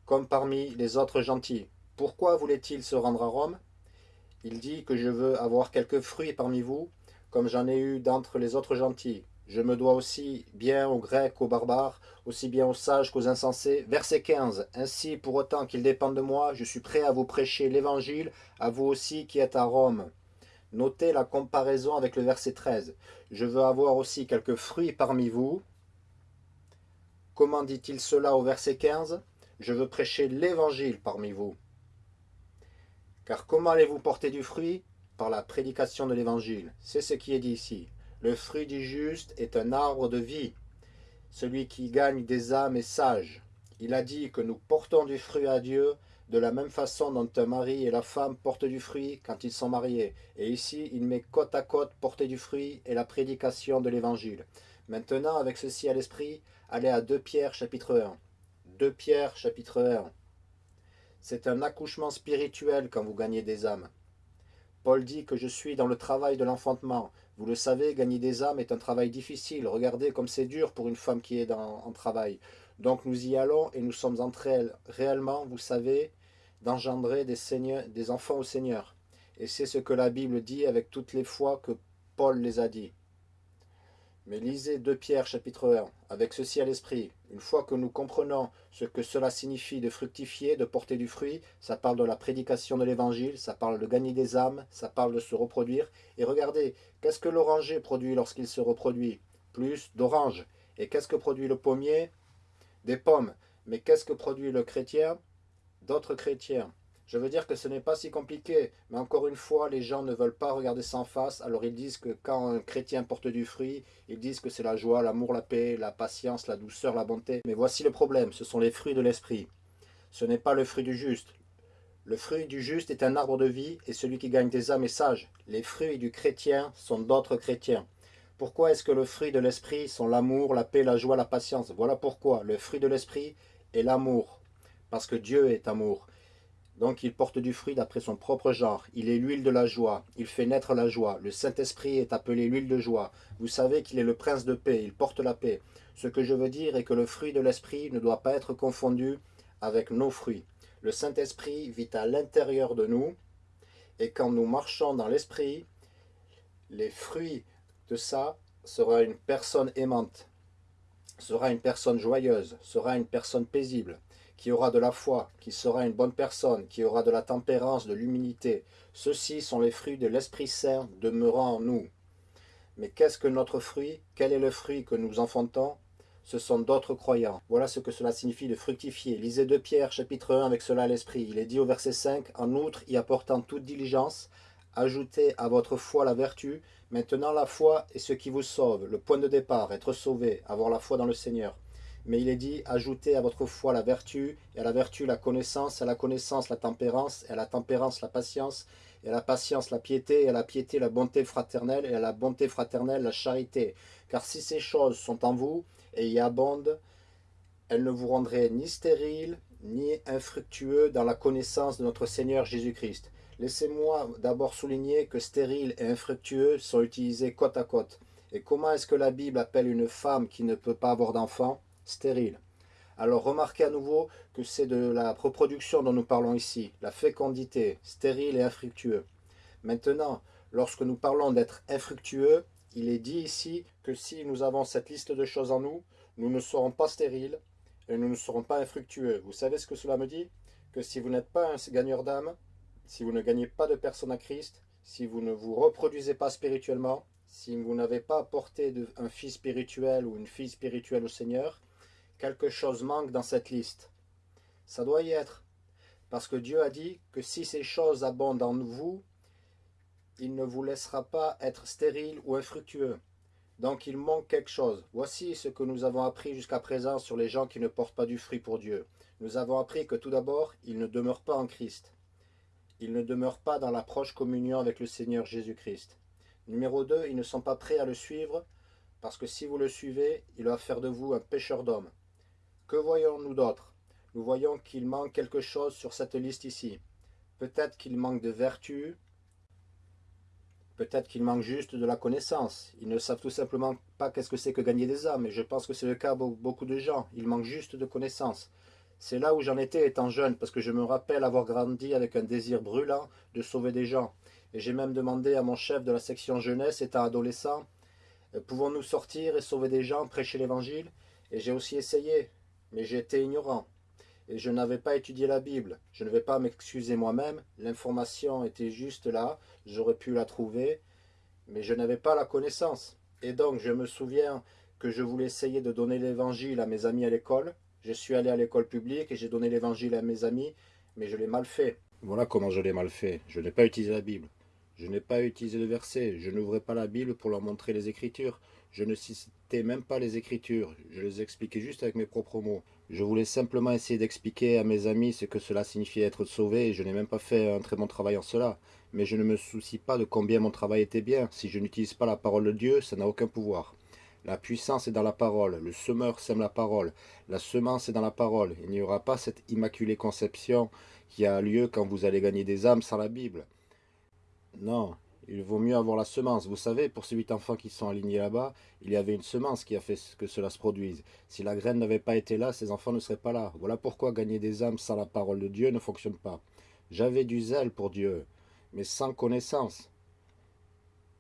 comme parmi les autres gentils. pourquoi voulait-il se rendre à Rome? Il dit que je veux avoir quelques fruits parmi vous, comme j'en ai eu d'entre les autres gentils. Je me dois aussi bien aux Grecs qu'aux barbares, aussi bien aux sages qu'aux insensés. Verset 15. Ainsi, pour autant qu'il dépende de moi, je suis prêt à vous prêcher l'évangile, à vous aussi qui êtes à Rome. Notez la comparaison avec le verset 13. Je veux avoir aussi quelques fruits parmi vous. Comment dit-il cela au verset 15 Je veux prêcher l'évangile parmi vous. Car comment allez-vous porter du fruit? Par la prédication de l'évangile. C'est ce qui est dit ici. Le fruit du juste est un arbre de vie. Celui qui gagne des âmes est sage. Il a dit que nous portons du fruit à Dieu de la même façon dont un mari et la femme portent du fruit quand ils sont mariés. Et ici, il met côte à côte porter du fruit et la prédication de l'évangile. Maintenant, avec ceci à l'esprit, allez à 2 Pierre chapitre 1. 2 Pierre chapitre 1. C'est un accouchement spirituel quand vous gagnez des âmes. Paul dit que je suis dans le travail de l'enfantement. Vous le savez, gagner des âmes est un travail difficile. Regardez comme c'est dur pour une femme qui est en travail. Donc nous y allons et nous sommes entre elles, réellement, vous savez, d'engendrer des, enfants au Seigneur. Et c'est ce que la Bible dit avec toutes les fois que Paul les a dit. Mais lisez 2 Pierre chapitre 1, avec ceci à l'esprit. Une fois que nous comprenons ce que cela signifie de fructifier, de porter du fruit, ça parle de la prédication de l'évangile, ça parle de gagner des âmes, ça parle de se reproduire. Et regardez, qu'est-ce que l'oranger produit lorsqu'il se reproduit? Plus d'oranges. Et qu'est-ce que produit le pommier? Des pommes. Mais qu'est-ce que produit le chrétien? D'autres chrétiens. Je veux dire que ce n'est pas si compliqué, mais encore une fois, les gens ne veulent pas regarder en face, alors ils disent que quand un chrétien porte du fruit, ils disent que c'est la joie, l'amour, la paix, la patience, la douceur, la bonté. Mais voici le problème, ce sont les fruits de l'esprit. Ce n'est pas le fruit du juste. Le fruit du juste est un arbre de vie, et celui qui gagne des âmes est sage. Les fruits du chrétien sont d'autres chrétiens. Pourquoi est-ce que le fruit de l'esprit sont l'amour, la paix, la joie, la patience? Voilà pourquoi le fruit de l'esprit est l'amour, parce que Dieu est amour. Donc il porte du fruit d'après son propre genre. Il est l'huile de la joie. Il fait naître la joie. Le Saint-Esprit est appelé l'huile de joie. Vous savez qu'il est le prince de paix. Il porte la paix. Ce que je veux dire est que le fruit de l'Esprit ne doit pas être confondu avec nos fruits. Le Saint-Esprit vit à l'intérieur de nous. Et quand nous marchons dans l'Esprit, les fruits de ça sera une personne aimante, sera une personne joyeuse, sera une personne paisible, qui aura de la foi, qui sera une bonne personne, qui aura de la tempérance, de l'humilité. Ceux-ci sont les fruits de l'Esprit Saint demeurant en nous. Mais qu'est-ce que notre fruit? Quel est le fruit que nous enfantons? Ce sont d'autres croyants. Voilà ce que cela signifie de fructifier. Lisez 2 Pierre chapitre 1 avec cela à l'esprit. Il est dit au verset 5, « En outre, y apportant toute diligence, ajoutez à votre foi la vertu. Maintenant la foi est ce qui vous sauve, le point de départ, être sauvé, avoir la foi dans le Seigneur. Mais il est dit, ajoutez à votre foi la vertu, et à la vertu la connaissance, à la connaissance la tempérance, et à la tempérance la patience, et à la patience la piété, et à la piété la bonté fraternelle, et à la bonté fraternelle la charité. Car si ces choses sont en vous, et y abondent, elles ne vous rendraient ni stériles, ni infructueux dans la connaissance de notre Seigneur Jésus-Christ. Laissez-moi d'abord souligner que stérile et infructueux sont utilisés côte à côte. Et comment est-ce que la Bible appelle une femme qui ne peut pas avoir d'enfant? Stérile. Alors remarquez à nouveau que c'est de la reproduction dont nous parlons ici, la fécondité, stérile et infructueux. Maintenant, lorsque nous parlons d'être infructueux, il est dit ici que si nous avons cette liste de choses en nous, nous ne serons pas stériles et nous ne serons pas infructueux. Vous savez ce que cela me dit? Que si vous n'êtes pas un gagneur d'âme, si vous ne gagnez pas de personne à Christ, si vous ne vous reproduisez pas spirituellement, si vous n'avez pas apporté un fils spirituel ou une fille spirituelle au Seigneur, quelque chose manque dans cette liste. Ça doit y être. Parce que Dieu a dit que si ces choses abondent en vous, il ne vous laissera pas être stérile ou infructueux. Donc il manque quelque chose. Voici ce que nous avons appris jusqu'à présent sur les gens qui ne portent pas du fruit pour Dieu. Nous avons appris que tout d'abord, ils ne demeurent pas en Christ. Ils ne demeurent pas dans la proche communion avec le Seigneur Jésus-Christ. Numéro 2, ils ne sont pas prêts à le suivre, parce que si vous le suivez, il va faire de vous un pécheur d'hommes. Que voyons-nous d'autre? Nous voyons qu'il manque quelque chose sur cette liste ici. Peut-être qu'il manque de vertu, peut-être qu'il manque juste de la connaissance. Ils ne savent tout simplement pas qu'est-ce que c'est que gagner des âmes, et je pense que c'est le cas pour beaucoup de gens. Il manque juste de connaissance. C'est là où j'en étais étant jeune, parce que je me rappelle avoir grandi avec un désir brûlant de sauver des gens. Et j'ai même demandé à mon chef de la section jeunesse, étant adolescent, pouvons-nous sortir et sauver des gens, prêcher l'évangile? Et j'ai aussi essayé, mais été ignorant. Et je n'avais pas étudié la Bible. Je ne vais pas m'excuser moi-même, l'information était juste là, j'aurais pu la trouver, mais je n'avais pas la connaissance. Et donc je me souviens que je voulais essayer de donner l'évangile à mes amis à l'école. Je suis allé à l'école publique et j'ai donné l'évangile à mes amis, mais je l'ai mal fait. Voilà comment je l'ai mal fait. Je n'ai pas utilisé la Bible. Je n'ai pas utilisé le verset. Je n'ouvrais pas la Bible pour leur montrer les Écritures. Je ne citais même pas les Écritures. Je les expliquais juste avec mes propres mots. Je voulais simplement essayer d'expliquer à mes amis ce que cela signifiait être sauvé et je n'ai même pas fait un très bon travail en cela. Mais je ne me soucie pas de combien mon travail était bien. Si je n'utilise pas la parole de Dieu, ça n'a aucun pouvoir. La puissance est dans la parole, le semeur sème la parole, la semence est dans la parole. Il n'y aura pas cette immaculée conception qui a lieu quand vous allez gagner des âmes sans la Bible. Non, il vaut mieux avoir la semence. Vous savez, pour ces huit enfants qui sont alignés là-bas, il y avait une semence qui a fait que cela se produise. Si la graine n'avait pas été là, ces enfants ne seraient pas là. Voilà pourquoi gagner des âmes sans la parole de Dieu ne fonctionne pas. J'avais du zèle pour Dieu, mais sans connaissance.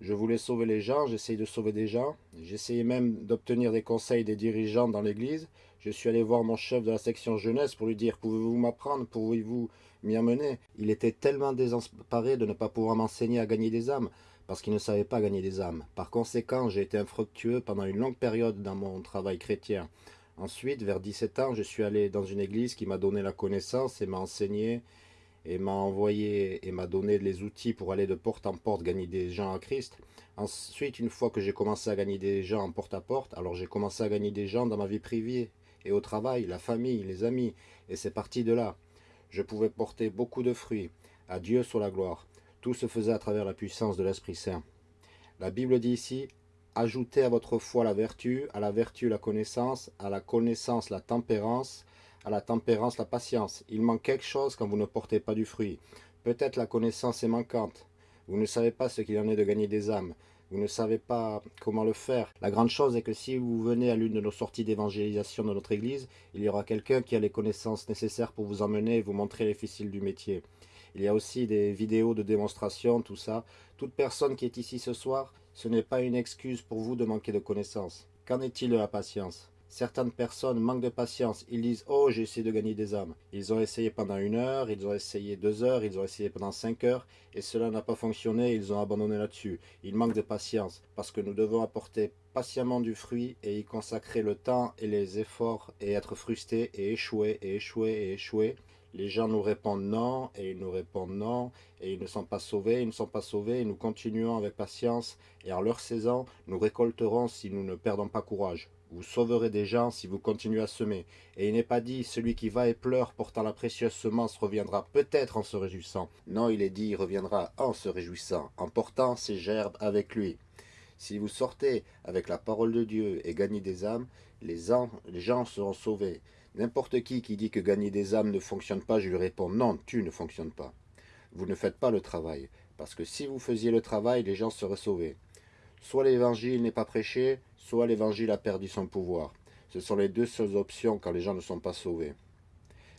Je voulais sauver les gens, j'essayais de sauver des gens. J'essayais même d'obtenir des conseils des dirigeants dans l'église. Je suis allé voir mon chef de la section jeunesse pour lui dire « Pouvez-vous m'apprendre? Pouvez-vous m'y amener ?» Il était tellement désemparé de ne pas pouvoir m'enseigner à gagner des âmes parce qu'il ne savait pas gagner des âmes. Par conséquent, j'ai été infructueux pendant une longue période dans mon travail chrétien. Ensuite, vers 17 ans, je suis allé dans une église qui m'a donné la connaissance et m'a enseigné et m'a envoyé et m'a donné les outils pour aller de porte en porte gagner des gens à Christ. Ensuite, une fois que j'ai commencé à gagner des gens en porte à porte, alors j'ai commencé à gagner des gens dans ma vie privée et au travail, la famille, les amis, et c'est parti de là. Je pouvais porter beaucoup de fruits. À Dieu soit la gloire. Tout se faisait à travers la puissance de l'Esprit Saint. La Bible dit ici, ajoutez à votre foi la vertu, à la vertu la connaissance, à la connaissance la tempérance, à la tempérance, la patience. Il manque quelque chose quand vous ne portez pas du fruit. Peut-être la connaissance est manquante. Vous ne savez pas ce qu'il en est de gagner des âmes. Vous ne savez pas comment le faire. La grande chose est que si vous venez à l'une de nos sorties d'évangélisation de notre église, il y aura quelqu'un qui a les connaissances nécessaires pour vous emmener et vous montrer les ficelles du métier. Il y a aussi des vidéos de démonstration, tout ça. Toute personne qui est ici ce soir, ce n'est pas une excuse pour vous de manquer de connaissances. Qu'en est-il de la patience? Certaines personnes manquent de patience. Ils disent « Oh, j'ai essayé de gagner des âmes ». Ils ont essayé pendant une heure, ils ont essayé deux heures, ils ont essayé pendant cinq heures, et cela n'a pas fonctionné, ils ont abandonné là-dessus. Ils manquent de patience, parce que nous devons apporter patiemment du fruit et y consacrer le temps et les efforts, et être frustrés et échouer, et échouer, et échouer. Les gens nous répondent non, et ils nous répondent non, et ils ne sont pas sauvés, ils ne sont pas sauvés, et nous continuons avec patience, et en leur saison, nous récolterons si nous ne perdons pas courage. Vous sauverez des gens si vous continuez à semer. Et il n'est pas dit, celui qui va et pleure portant la précieuse semence reviendra peut-être en se réjouissant. Non, il est dit, il reviendra en se réjouissant, en portant ses gerbes avec lui. Si vous sortez avec la parole de Dieu et gagnez des âmes, les, les gens seront sauvés. N'importe qui qui dit que gagner des âmes ne fonctionne pas, je lui réponds non, tu ne fonctionnes pas. Vous ne faites pas le travail, parce que si vous faisiez le travail, les gens seraient sauvés. Soit l'évangile n'est pas prêché, soit l'évangile a perdu son pouvoir. Ce sont les deux seules options quand les gens ne sont pas sauvés.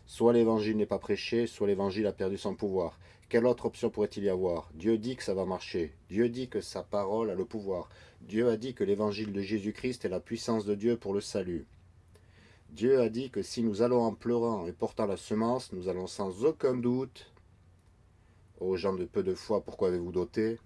Soit l'évangile n'est pas prêché, soit l'évangile a perdu son pouvoir. Quelle autre option pourrait-il y avoir? Dieu dit que ça va marcher. Dieu dit que sa parole a le pouvoir. Dieu a dit que l'évangile de Jésus-Christ est la puissance de Dieu pour le salut. Dieu a dit que si nous allons en pleurant et portant la semence, nous allons sans aucun doute, aux gens de peu de foi, pourquoi avez-vous doté?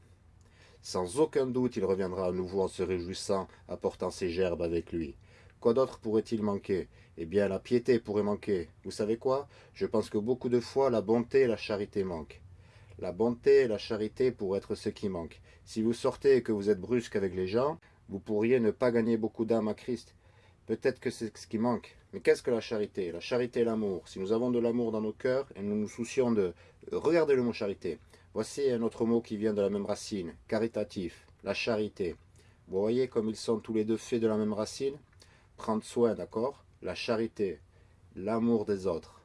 Sans aucun doute, il reviendra à nouveau en se réjouissant, apportant ses gerbes avec lui. Quoi d'autre pourrait-il manquer? Eh bien, la piété pourrait manquer. Vous savez quoi? Je pense que beaucoup de fois, la bonté et la charité manquent. La bonté et la charité pourraient être ce qui manque. Si vous sortez et que vous êtes brusque avec les gens, vous pourriez ne pas gagner beaucoup d'âmes à Christ. Peut-être que c'est ce qui manque. Mais qu'est-ce que la charité? La charité et l'amour. Si nous avons de l'amour dans nos cœurs et nous nous soucions de... Regardez le mot charité. Voici un autre mot qui vient de la même racine, caritatif, la charité. Vous voyez comme ils sont tous les deux faits de la même racine? Prendre soin, d'accord? La charité, l'amour des autres.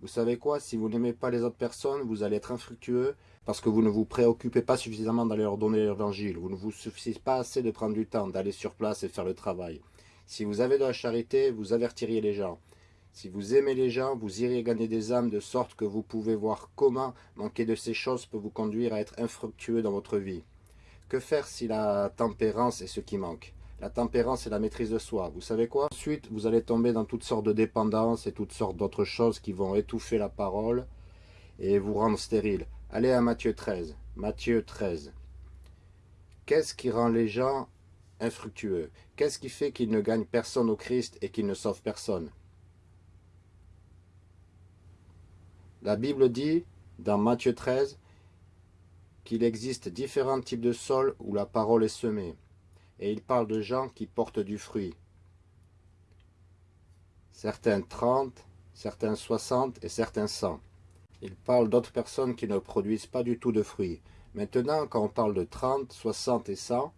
Vous savez quoi? Si vous n'aimez pas les autres personnes, vous allez être infructueux parce que vous ne vous préoccupez pas suffisamment d'aller leur donner l'évangile. Vous ne vous suffisez pas assez de prendre du temps, d'aller sur place et faire le travail. Si vous avez de la charité, vous avertiriez les gens. Si vous aimez les gens, vous irez gagner des âmes de sorte que vous pouvez voir comment manquer de ces choses peut vous conduire à être infructueux dans votre vie. Que faire si la tempérance est ce qui manque? La tempérance est la maîtrise de soi. Vous savez quoi? Ensuite, vous allez tomber dans toutes sortes de dépendances et toutes sortes d'autres choses qui vont étouffer la parole et vous rendre stérile. Allez à Matthieu 13. Matthieu 13. Qu'est-ce qui rend les gens infructueux? Qu'est-ce qui fait qu'ils ne gagnent personne au Christ et qu'ils ne sauvent personne? La Bible dit, dans Matthieu 13, qu'il existe différents types de sols où la parole est semée. Et il parle de gens qui portent du fruit. Certains 30, certains 60 et certains 100. Il parle d'autres personnes qui ne produisent pas du tout de fruits. Maintenant, quand on parle de 30, 60 et 100,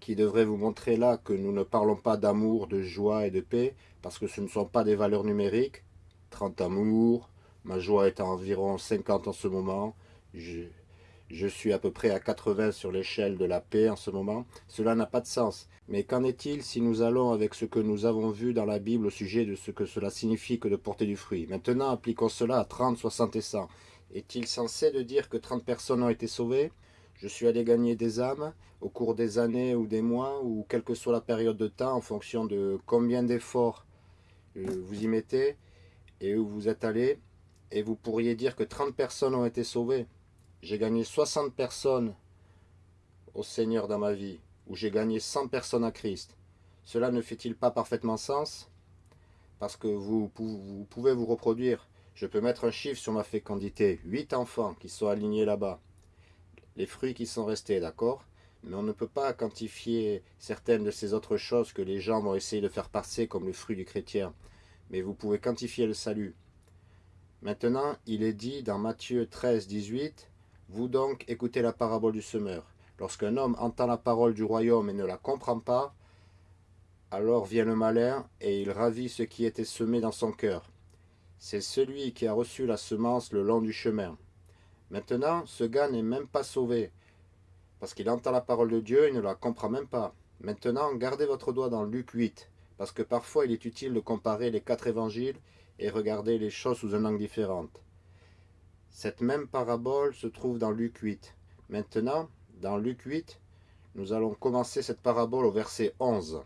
qui devrait vous montrer là que nous ne parlons pas d'amour, de joie et de paix, parce que ce ne sont pas des valeurs numériques. 30 amours, Ma joie est à environ 50 en ce moment. Je, suis à peu près à 80 sur l'échelle de la paix en ce moment. Cela n'a pas de sens. Mais qu'en est-il si nous allons avec ce que nous avons vu dans la Bible au sujet de ce que cela signifie que de porter du fruit? Maintenant, appliquons cela à 30, 60 et 100. Est-il censé de dire que 30 personnes ont été sauvées? Je suis allé gagner des âmes au cours des années ou des mois, ou quelle que soit la période de temps, en fonction de combien d'efforts euh, vous y mettez et où vous êtes allé et vous pourriez dire que 30 personnes ont été sauvées. J'ai gagné 60 personnes au Seigneur dans ma vie, ou j'ai gagné 100 personnes à Christ. Cela ne fait-il pas parfaitement sens? Parce que vous, pouvez vous reproduire. Je peux mettre un chiffre sur ma fécondité. 8 enfants qui sont alignés là-bas. Les fruits qui sont restés, d'accord? Mais on ne peut pas quantifier certaines de ces autres choses que les gens vont essayer de faire passer comme le fruit du chrétien. Mais vous pouvez quantifier le salut. Maintenant, il est dit dans Matthieu 13, 18, « Vous donc écoutez la parabole du semeur. Lorsqu'un homme entend la parole du royaume et ne la comprend pas, alors vient le malin et il ravit ce qui était semé dans son cœur. C'est celui qui a reçu la semence le long du chemin. Maintenant, ce gars n'est même pas sauvé, parce qu'il entend la parole de Dieu et ne la comprend même pas. Maintenant, gardez votre doigt dans Luc 8, parce que parfois il est utile de comparer les quatre évangiles et regarder les choses sous un angle différent. Cette même parabole se trouve dans Luc 8. Maintenant, dans Luc 8, nous allons commencer cette parabole au verset 11.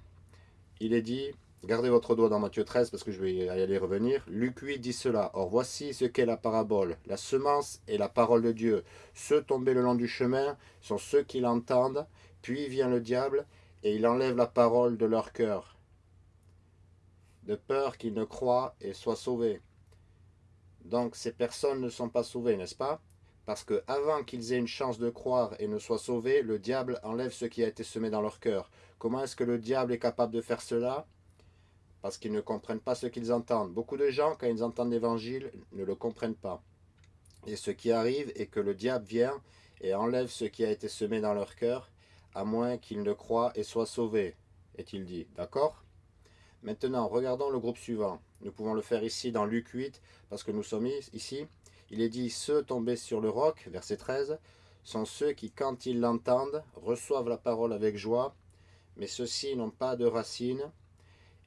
Il est dit, gardez votre doigt dans Matthieu 13 parce que je vais y aller revenir. Luc 8 dit cela, Or voici ce qu'est la parabole. La semence est la parole de Dieu. Ceux tombés le long du chemin sont ceux qui l'entendent, puis vient le diable et il enlève la parole de leur cœur de peur qu'ils ne croient et soient sauvés. Donc ces personnes ne sont pas sauvées, n'est-ce pas? Parce que avant qu'ils aient une chance de croire et ne soient sauvés, le diable enlève ce qui a été semé dans leur cœur. Comment est-ce que le diable est capable de faire cela? Parce qu'ils ne comprennent pas ce qu'ils entendent. Beaucoup de gens, quand ils entendent l'évangile, ne le comprennent pas. Et ce qui arrive est que le diable vient et enlève ce qui a été semé dans leur cœur, à moins qu'ils ne croient et soient sauvés, est-il dit. D'accord? Maintenant, regardons le groupe suivant. Nous pouvons le faire ici dans Luc 8, parce que nous sommes ici. Il est dit « Ceux tombés sur le roc », verset 13, sont ceux qui, quand ils l'entendent, reçoivent la parole avec joie, mais ceux-ci n'ont pas de racines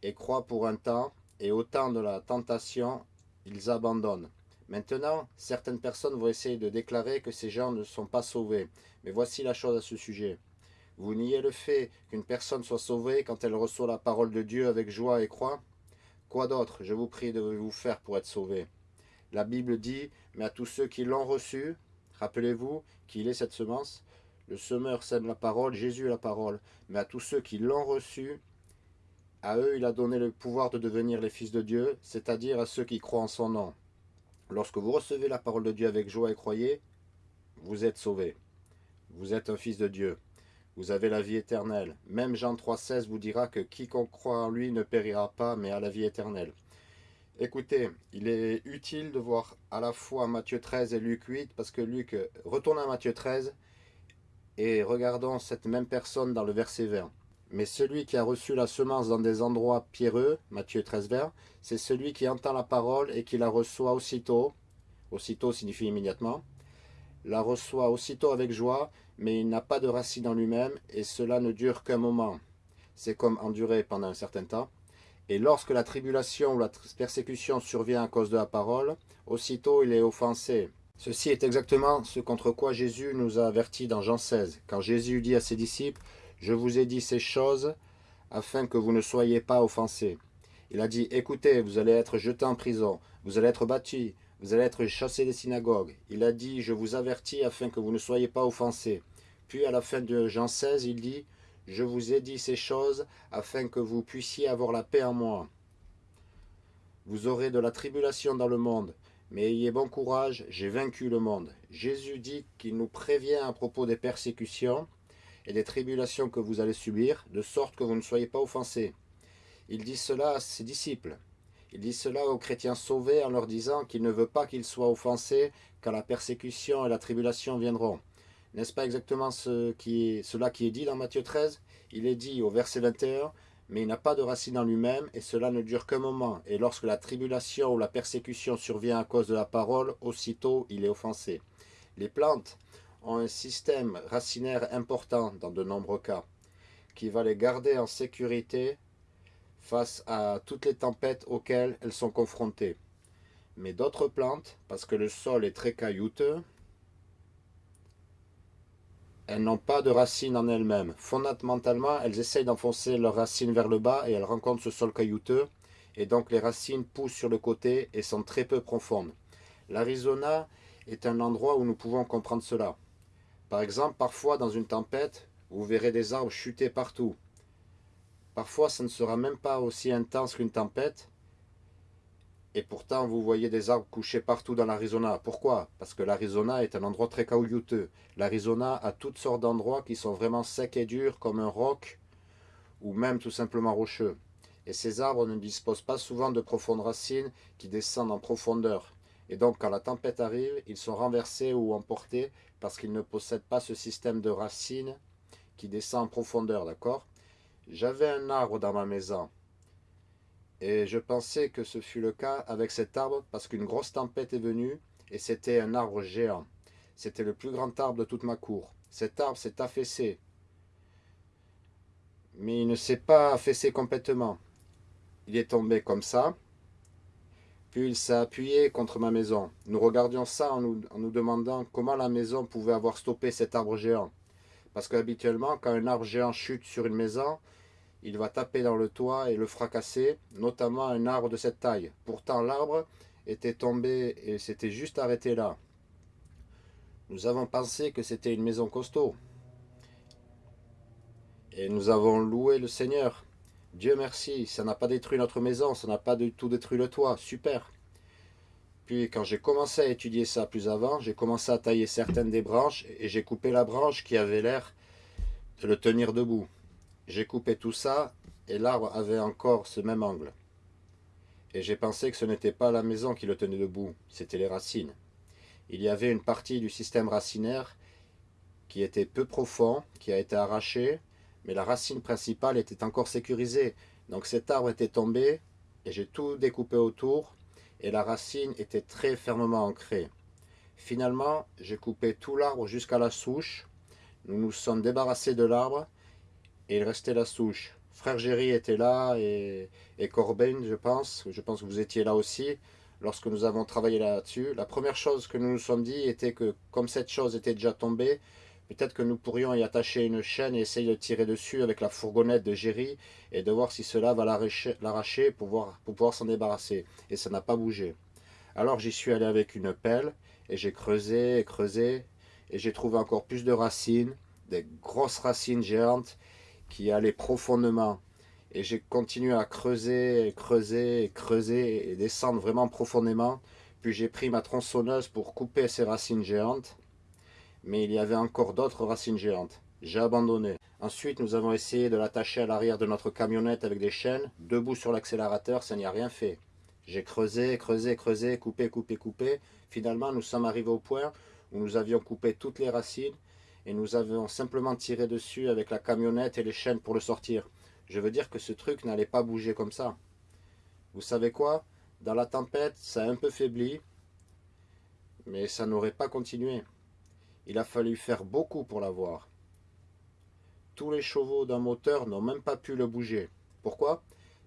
et croient pour un temps, et au temps de la tentation, ils abandonnent. Maintenant, certaines personnes vont essayer de déclarer que ces gens ne sont pas sauvés. Mais voici la chose à ce sujet. Vous niez le fait qu'une personne soit sauvée quand elle reçoit la parole de Dieu avec joie et croit Quoi d'autre, je vous prie, de vous faire pour être sauvé La Bible dit, mais à tous ceux qui l'ont reçu, rappelez-vous qu'il est cette semence, le semeur sème la parole, Jésus est la parole, mais à tous ceux qui l'ont reçu, à eux il a donné le pouvoir de devenir les fils de Dieu, c'est-à-dire à ceux qui croient en son nom. Lorsque vous recevez la parole de Dieu avec joie et croyez, vous êtes sauvés. Vous êtes un fils de Dieu vous avez la vie éternelle. Même Jean 3,16 vous dira que quiconque croit en lui ne périra pas, mais a la vie éternelle. Écoutez, il est utile de voir à la fois Matthieu 13 et Luc 8, parce que Luc, retourne à Matthieu 13, et regardons cette même personne dans le verset 20. Mais celui qui a reçu la semence dans des endroits pierreux, Matthieu 13 vers, c'est celui qui entend la parole et qui la reçoit aussitôt, aussitôt signifie immédiatement, la reçoit aussitôt avec joie, mais il n'a pas de racine en lui-même, et cela ne dure qu'un moment. C'est comme endurer pendant un certain temps, Et lorsque la tribulation ou la persécution survient à cause de la parole, aussitôt il est offensé. Ceci est exactement ce contre quoi Jésus nous a avertis dans Jean 16, quand Jésus dit à ses disciples « Je vous ai dit ces choses afin que vous ne soyez pas offensés. » Il a dit « Écoutez, vous allez être jetés en prison, vous allez être battus, vous allez être chassés des synagogues. » Il a dit « Je vous avertis afin que vous ne soyez pas offensés. » Puis à la fin de Jean 16, il dit « Je vous ai dit ces choses afin que vous puissiez avoir la paix en moi. Vous aurez de la tribulation dans le monde, mais ayez bon courage, j'ai vaincu le monde. » Jésus dit qu'il nous prévient à propos des persécutions et des tribulations que vous allez subir, de sorte que vous ne soyez pas offensés. Il dit cela à ses disciples. Il dit cela aux chrétiens sauvés en leur disant qu'il ne veut pas qu'ils soient offensés quand la persécution et la tribulation viendront. N'est-ce pas exactement cela qui est dit dans Matthieu 13 Il est dit au verset 21, mais il n'a pas de racine en lui-même, et cela ne dure qu'un moment. Et lorsque la tribulation ou la persécution survient à cause de la parole, aussitôt il est offensé. Les plantes ont un système racinaire important dans de nombreux cas, qui va les garder en sécurité face à toutes les tempêtes auxquelles elles sont confrontées. Mais d'autres plantes, parce que le sol est très caillouteux, elles n'ont pas de racines en elles-mêmes. Fondamentalement, elles essayent d'enfoncer leurs racines vers le bas et elles rencontrent ce sol caillouteux. Et donc les racines poussent sur le côté et sont très peu profondes. L'Arizona est un endroit où nous pouvons comprendre cela. Par exemple, parfois dans une tempête, vous verrez des arbres chuter partout. Parfois, ça ne sera même pas aussi intense qu'une tempête, et pourtant, vous voyez des arbres couchés partout dans l'Arizona. Pourquoi? Parce que l'Arizona est un endroit très caillouteux. L'Arizona a toutes sortes d'endroits qui sont vraiment secs et durs, comme un roc, ou même tout simplement rocheux. Et ces arbres ne disposent pas souvent de profondes racines qui descendent en profondeur. Et donc, quand la tempête arrive, ils sont renversés ou emportés parce qu'ils ne possèdent pas ce système de racines qui descend en profondeur, d'accord? J'avais un arbre dans ma maison. Et je pensais que ce fut le cas avec cet arbre parce qu'une grosse tempête est venue et c'était un arbre géant. C'était le plus grand arbre de toute ma cour. Cet arbre s'est affaissé. Mais il ne s'est pas affaissé complètement. Il est tombé comme ça. Puis il s'est appuyé contre ma maison. Nous regardions ça en nous, demandant comment la maison pouvait avoir stoppé cet arbre géant. Parce qu'habituellement, quand un arbre géant chute sur une maison, il va taper dans le toit et le fracasser, notamment un arbre de cette taille. Pourtant l'arbre était tombé et s'était juste arrêté là. Nous avons pensé que c'était une maison costaud. Et nous avons loué le Seigneur. Dieu merci, ça n'a pas détruit notre maison, ça n'a pas du tout détruit le toit, super. Puis quand j'ai commencé à étudier ça plus avant, j'ai commencé à tailler certaines des branches et j'ai coupé la branche qui avait l'air de le tenir debout. J'ai coupé tout ça et l'arbre avait encore ce même angle. Et j'ai pensé que ce n'était pas la maison qui le tenait debout, c'était les racines. Il y avait une partie du système racinaire qui était peu profond, qui a été arrachée, mais la racine principale était encore sécurisée. Donc cet arbre était tombé et j'ai tout découpé autour et la racine était très fermement ancrée. Finalement, j'ai coupé tout l'arbre jusqu'à la souche. Nous nous sommes débarrassés de l'arbre et il restait la souche. Frère Géry était là et, et Corben, je pense. Je pense que vous étiez là aussi lorsque nous avons travaillé là-dessus. La première chose que nous nous sommes dit était que comme cette chose était déjà tombée, peut-être que nous pourrions y attacher une chaîne et essayer de tirer dessus avec la fourgonnette de Géry et de voir si cela va l'arracher pour, pour pouvoir s'en débarrasser. Et ça n'a pas bougé. Alors j'y suis allé avec une pelle et j'ai creusé et creusé et j'ai trouvé encore plus de racines, des grosses racines géantes qui allait profondément. Et j'ai continué à creuser, creuser, creuser, et descendre vraiment profondément. Puis j'ai pris ma tronçonneuse pour couper ces racines géantes. Mais il y avait encore d'autres racines géantes. J'ai abandonné. Ensuite, nous avons essayé de l'attacher à l'arrière de notre camionnette avec des chaînes. Debout sur l'accélérateur, ça n'y a rien fait. J'ai creusé, creusé, creusé, coupé, coupé, coupé. Finalement, nous sommes arrivés au point où nous avions coupé toutes les racines et nous avons simplement tiré dessus avec la camionnette et les chaînes pour le sortir. Je veux dire que ce truc n'allait pas bouger comme ça. Vous savez quoi? Dans la tempête, ça a un peu faibli, mais ça n'aurait pas continué. Il a fallu faire beaucoup pour l'avoir. Tous les chevaux d'un moteur n'ont même pas pu le bouger. Pourquoi?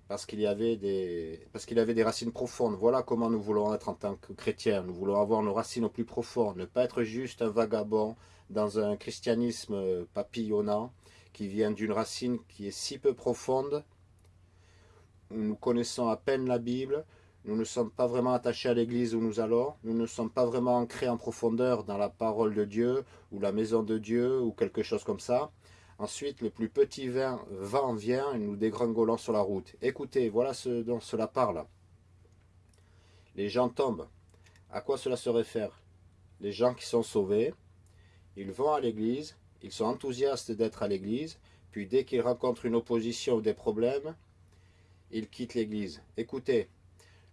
Parce qu'il y avait des parce qu'il avait des racines profondes. Voilà comment nous voulons être en tant que chrétiens. Nous voulons avoir nos racines au plus profond, ne pas être juste un vagabond dans un christianisme papillonnant qui vient d'une racine qui est si peu profonde. Nous connaissons à peine la Bible, nous ne sommes pas vraiment attachés à l'église où nous allons, nous ne sommes pas vraiment ancrés en profondeur dans la parole de Dieu ou la maison de Dieu ou quelque chose comme ça. Ensuite, le plus petit vin, vent vient et nous dégringolons sur la route. Écoutez, voilà ce dont cela parle. Les gens tombent. À quoi cela se réfère? Les gens qui sont sauvés, ils vont à l'église, ils sont enthousiastes d'être à l'église, puis dès qu'ils rencontrent une opposition ou des problèmes, ils quittent l'église. Écoutez,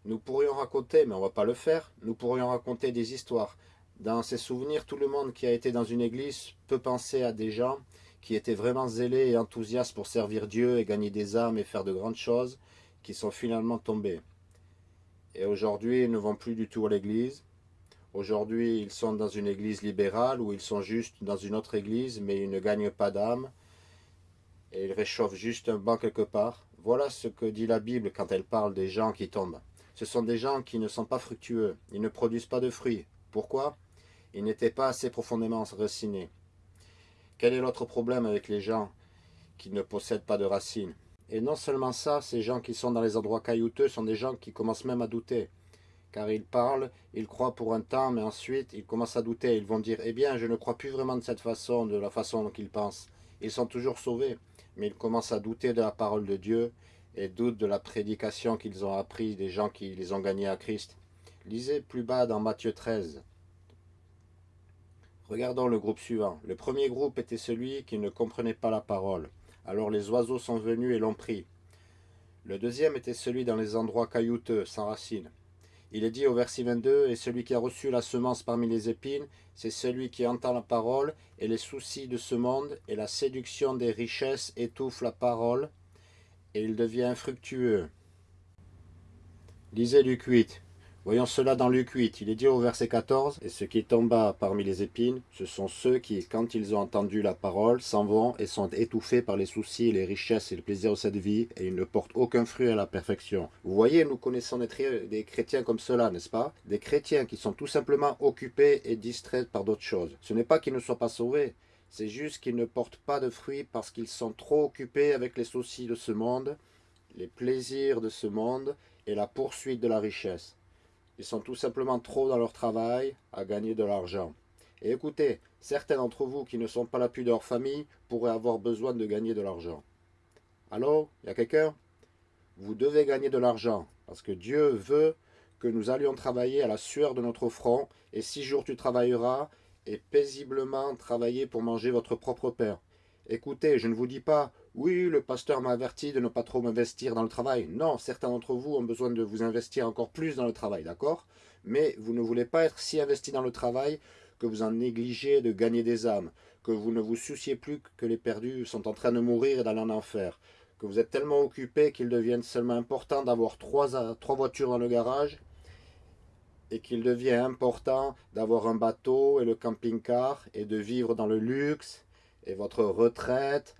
nous pourrions raconter, mais on ne va pas le faire, nous pourrions raconter des histoires. Dans ces souvenirs, tout le monde qui a été dans une église peut penser à des gens qui étaient vraiment zélés et enthousiastes pour servir Dieu et gagner des âmes et faire de grandes choses, qui sont finalement tombés. Et aujourd'hui, ils ne vont plus du tout à l'église. Aujourd'hui, ils sont dans une église libérale ou ils sont juste dans une autre église, mais ils ne gagnent pas d'âme. Et ils réchauffent juste un banc quelque part. Voilà ce que dit la Bible quand elle parle des gens qui tombent. Ce sont des gens qui ne sont pas fructueux. Ils ne produisent pas de fruits. Pourquoi? Ils n'étaient pas assez profondément racinés. Quel est l'autre problème avec les gens qui ne possèdent pas de racines? Et non seulement ça, ces gens qui sont dans les endroits caillouteux sont des gens qui commencent même à douter. Car ils parlent, ils croient pour un temps, mais ensuite ils commencent à douter. Ils vont dire, eh bien, je ne crois plus vraiment de cette façon, de la façon dont ils pensent. Ils sont toujours sauvés, mais ils commencent à douter de la parole de Dieu et doutent de la prédication qu'ils ont appris des gens qui les ont gagnés à Christ. Lisez plus bas dans Matthieu 13. Regardons le groupe suivant. Le premier groupe était celui qui ne comprenait pas la parole. Alors les oiseaux sont venus et l'ont pris. Le deuxième était celui dans les endroits caillouteux, sans racines. Il est dit au verset 22, « Et celui qui a reçu la semence parmi les épines, c'est celui qui entend la parole, et les soucis de ce monde et la séduction des richesses étouffent la parole, et il devient infructueux. » Lisez Luc 8. Voyons cela dans Luc 8, il est dit au verset 14, « Et ce qui tomba parmi les épines, ce sont ceux qui, quand ils ont entendu la parole, s'en vont et sont étouffés par les soucis, les richesses et le plaisir de cette vie, et ils ne portent aucun fruit à la perfection. » Vous voyez, nous connaissons des chrétiens comme cela, n'est-ce pas? Des chrétiens qui sont tout simplement occupés et distraits par d'autres choses. Ce n'est pas qu'ils ne soient pas sauvés, c'est juste qu'ils ne portent pas de fruits parce qu'ils sont trop occupés avec les soucis de ce monde, les plaisirs de ce monde et la poursuite de la richesse. Ils sont tout simplement trop dans leur travail à gagner de l'argent. Et écoutez, certains d'entre vous qui ne sont pas l'appui de leur famille pourraient avoir besoin de gagner de l'argent. Allô y a quelqu'un? Vous devez gagner de l'argent, parce que Dieu veut que nous allions travailler à la sueur de notre front, et six jours tu travailleras, et paisiblement travailler pour manger votre propre pain. Écoutez, je ne vous dis pas, oui, le pasteur m'a averti de ne pas trop m'investir dans le travail. Non, certains d'entre vous ont besoin de vous investir encore plus dans le travail, d'accord? Mais vous ne voulez pas être si investi dans le travail que vous en négligez de gagner des âmes, que vous ne vous souciez plus que les perdus sont en train de mourir et d'aller en enfer, que vous êtes tellement occupé qu'il devienne seulement important d'avoir trois, trois voitures dans le garage et qu'il devient important d'avoir un bateau et le camping-car et de vivre dans le luxe et votre retraite,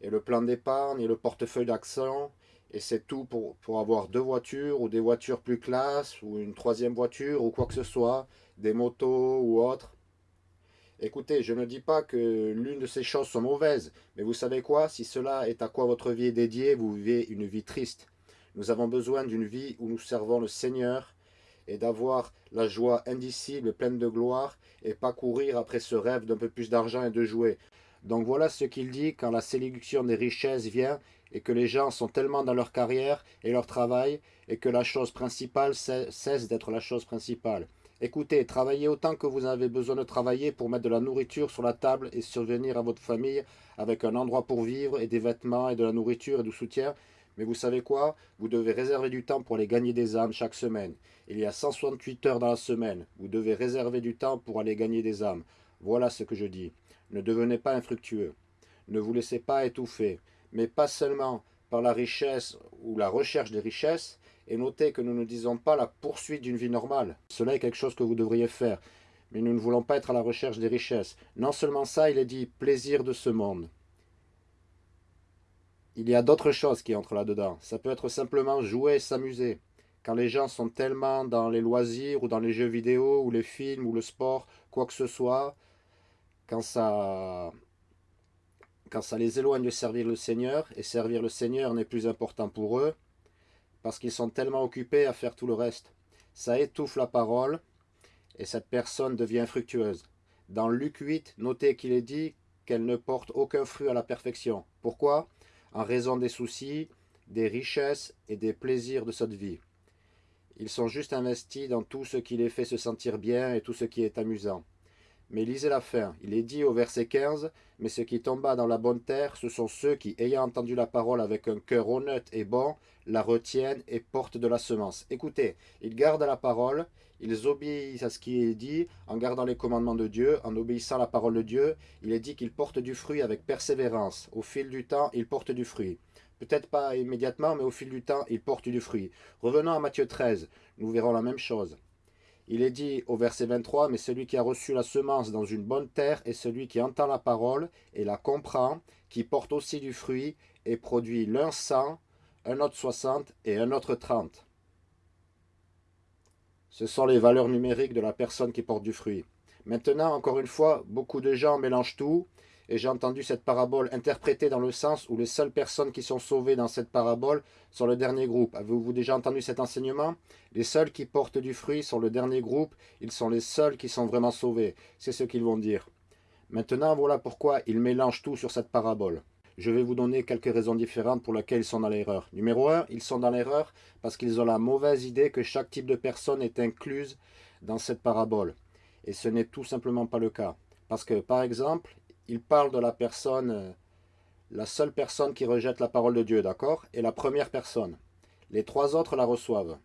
et le plan d'épargne, et le portefeuille d'accent, et c'est tout pour, pour avoir deux voitures, ou des voitures plus classe, ou une troisième voiture, ou quoi que ce soit, des motos ou autres. Écoutez, je ne dis pas que l'une de ces choses sont mauvaises, mais vous savez quoi? Si cela est à quoi votre vie est dédiée, vous vivez une vie triste. Nous avons besoin d'une vie où nous servons le Seigneur et d'avoir la joie indicible, pleine de gloire, et pas courir après ce rêve d'un peu plus d'argent et de jouets. Donc voilà ce qu'il dit quand la séduction des richesses vient et que les gens sont tellement dans leur carrière et leur travail et que la chose principale cesse d'être la chose principale. Écoutez, travaillez autant que vous avez besoin de travailler pour mettre de la nourriture sur la table et survenir à votre famille avec un endroit pour vivre et des vêtements et de la nourriture et du soutien. Mais vous savez quoi? Vous devez réserver du temps pour aller gagner des âmes chaque semaine. Il y a 168 heures dans la semaine. Vous devez réserver du temps pour aller gagner des âmes. Voilà ce que je dis. Ne devenez pas infructueux. Ne vous laissez pas étouffer, mais pas seulement par la richesse ou la recherche des richesses, et notez que nous ne disons pas la poursuite d'une vie normale. Cela est quelque chose que vous devriez faire, mais nous ne voulons pas être à la recherche des richesses. Non seulement ça, il est dit plaisir de ce monde. Il y a d'autres choses qui entrent là-dedans. Ça peut être simplement jouer, s'amuser. Quand les gens sont tellement dans les loisirs ou dans les jeux vidéo ou les films ou le sport, quoi que ce soit, quand ça, les éloigne de servir le Seigneur, et servir le Seigneur n'est plus important pour eux, parce qu'ils sont tellement occupés à faire tout le reste. Ça étouffe la parole, et cette personne devient infructueuse. Dans Luc 8, notez qu'il est dit qu'elle ne porte aucun fruit à la perfection. Pourquoi? En raison des soucis, des richesses et des plaisirs de cette vie. Ils sont juste investis dans tout ce qui les fait se sentir bien et tout ce qui est amusant. Mais lisez la fin. Il est dit au verset 15, « Mais ce qui tomba dans la bonne terre, ce sont ceux qui, ayant entendu la parole avec un cœur honnête et bon, la retiennent et portent de la semence. » Écoutez, ils gardent la parole, ils obéissent à ce qui est dit, en gardant les commandements de Dieu, en obéissant à la parole de Dieu. Il est dit qu'ils portent du fruit avec persévérance. Au fil du temps, ils portent du fruit. Peut-être pas immédiatement, mais au fil du temps, ils portent du fruit. Revenons à Matthieu 13, nous verrons la même chose. Il est dit au verset 23, « Mais celui qui a reçu la semence dans une bonne terre est celui qui entend la parole et la comprend, qui porte aussi du fruit et produit l'un cent, un autre soixante et un autre trente. » Ce sont les valeurs numériques de la personne qui porte du fruit. Maintenant, encore une fois, beaucoup de gens mélangent tout et j'ai entendu cette parabole interprétée dans le sens où les seules personnes qui sont sauvées dans cette parabole sont le dernier groupe. Avez-vous déjà entendu cet enseignement? Les seuls qui portent du fruit sont le dernier groupe, ils sont les seuls qui sont vraiment sauvés. C'est ce qu'ils vont dire. Maintenant, voilà pourquoi ils mélangent tout sur cette parabole. Je vais vous donner quelques raisons différentes pour lesquelles ils sont dans l'erreur. Numéro 1, ils sont dans l'erreur parce qu'ils ont la mauvaise idée que chaque type de personne est incluse dans cette parabole. Et ce n'est tout simplement pas le cas. Parce que, par exemple, il parle de la personne, euh, la seule personne qui rejette la parole de Dieu, d'accord? Et la première personne. Les trois autres la reçoivent.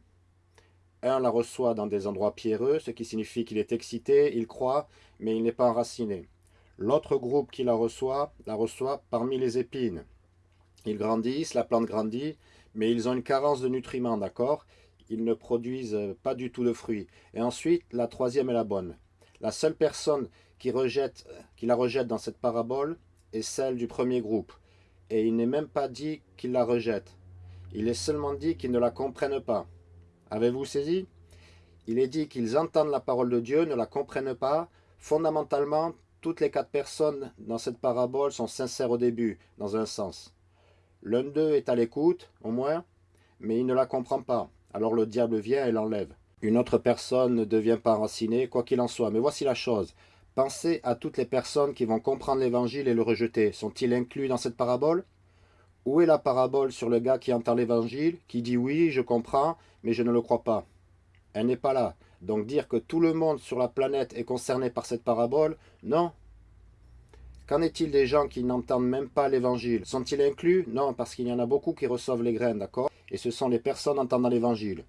Un la reçoit dans des endroits pierreux, ce qui signifie qu'il est excité, il croit, mais il n'est pas enraciné. L'autre groupe qui la reçoit, la reçoit parmi les épines. Ils grandissent, la plante grandit, mais ils ont une carence de nutriments, d'accord? Ils ne produisent pas du tout de fruits. Et ensuite, la troisième est la bonne. La seule personne qui, rejette, qui la rejette dans cette parabole est celle du premier groupe. Et il n'est même pas dit qu'il la rejette. Il est seulement dit qu'ils ne la comprennent pas. Avez-vous saisi? Il est dit qu'ils entendent la parole de Dieu, ne la comprennent pas. Fondamentalement, toutes les quatre personnes dans cette parabole sont sincères au début, dans un sens. L'un d'eux est à l'écoute, au moins, mais il ne la comprend pas. Alors le diable vient et l'enlève. Une autre personne ne devient pas enracinée, quoi qu'il en soit. Mais voici la chose. Pensez à toutes les personnes qui vont comprendre l'évangile et le rejeter. Sont-ils inclus dans cette parabole? Où est la parabole sur le gars qui entend l'évangile, qui dit oui, je comprends, mais je ne le crois pas Elle n'est pas là. Donc dire que tout le monde sur la planète est concerné par cette parabole, non. Qu'en est-il des gens qui n'entendent même pas l'évangile? Sont-ils inclus? Non, parce qu'il y en a beaucoup qui reçoivent les graines, d'accord? Et ce sont les personnes entendant l'évangile.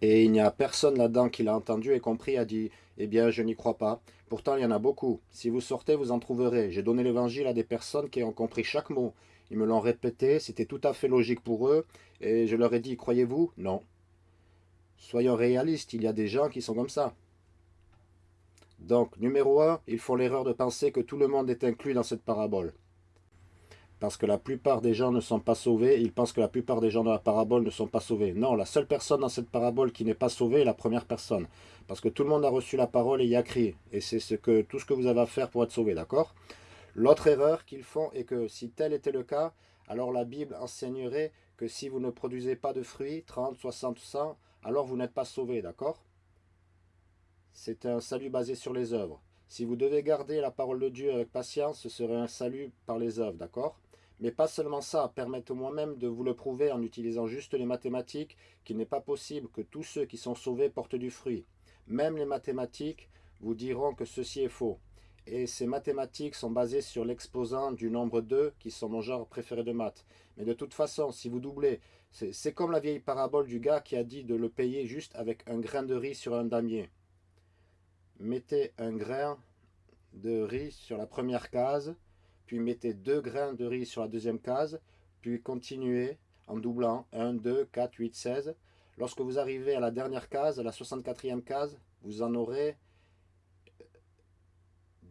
Et il n'y a personne là-dedans qui l'a entendu et compris a dit « Eh bien, je n'y crois pas. Pourtant, il y en a beaucoup. Si vous sortez, vous en trouverez. J'ai donné l'évangile à des personnes qui ont compris chaque mot. Ils me l'ont répété, c'était tout à fait logique pour eux. Et je leur ai dit « Croyez-vous » Non. Soyons réalistes, il y a des gens qui sont comme ça. Donc, numéro 1, ils font l'erreur de penser que tout le monde est inclus dans cette parabole parce que la plupart des gens ne sont pas sauvés, ils pensent que la plupart des gens dans la parabole ne sont pas sauvés. Non, la seule personne dans cette parabole qui n'est pas sauvée est la première personne. Parce que tout le monde a reçu la parole et y a crié. Et c'est ce que, tout ce que vous avez à faire pour être sauvé, d'accord? L'autre erreur qu'ils font est que si tel était le cas, alors la Bible enseignerait que si vous ne produisez pas de fruits, 30, 60, 100, alors vous n'êtes pas sauvé, d'accord? C'est un salut basé sur les œuvres. Si vous devez garder la parole de Dieu avec patience, ce serait un salut par les œuvres, d'accord? Mais pas seulement ça, permettez-moi même de vous le prouver en utilisant juste les mathématiques qu'il n'est pas possible que tous ceux qui sont sauvés portent du fruit. Même les mathématiques vous diront que ceci est faux. Et ces mathématiques sont basées sur l'exposant du nombre 2, qui sont mon genre préféré de maths. Mais de toute façon, si vous doublez, c'est comme la vieille parabole du gars qui a dit de le payer juste avec un grain de riz sur un damier. Mettez un grain de riz sur la première case, puis mettez deux grains de riz sur la deuxième case, puis continuez en doublant 1, 2, 4, 8, 16. Lorsque vous arrivez à la dernière case, à la 64e case, vous en aurez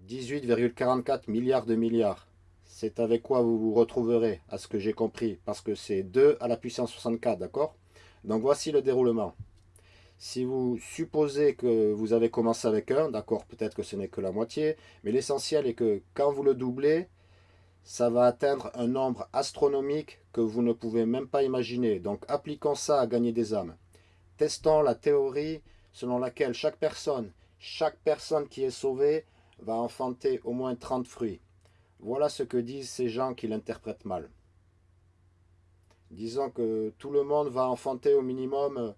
18,44 milliards de milliards. c'est avec quoi vous vous retrouverez, à ce que j'ai compris, parce que c'est 2 à la puissance 64, d'accord? Donc voici le déroulement. Si vous supposez que vous avez commencé avec 1, d'accord, peut-être que ce n'est que la moitié, mais l'essentiel est que quand vous le doublez, ça va atteindre un nombre astronomique que vous ne pouvez même pas imaginer. Donc appliquons ça à gagner des âmes. Testons la théorie selon laquelle chaque personne, chaque personne qui est sauvée va enfanter au moins 30 fruits. Voilà ce que disent ces gens qui l'interprètent mal. Disons que tout le monde va enfanter au minimum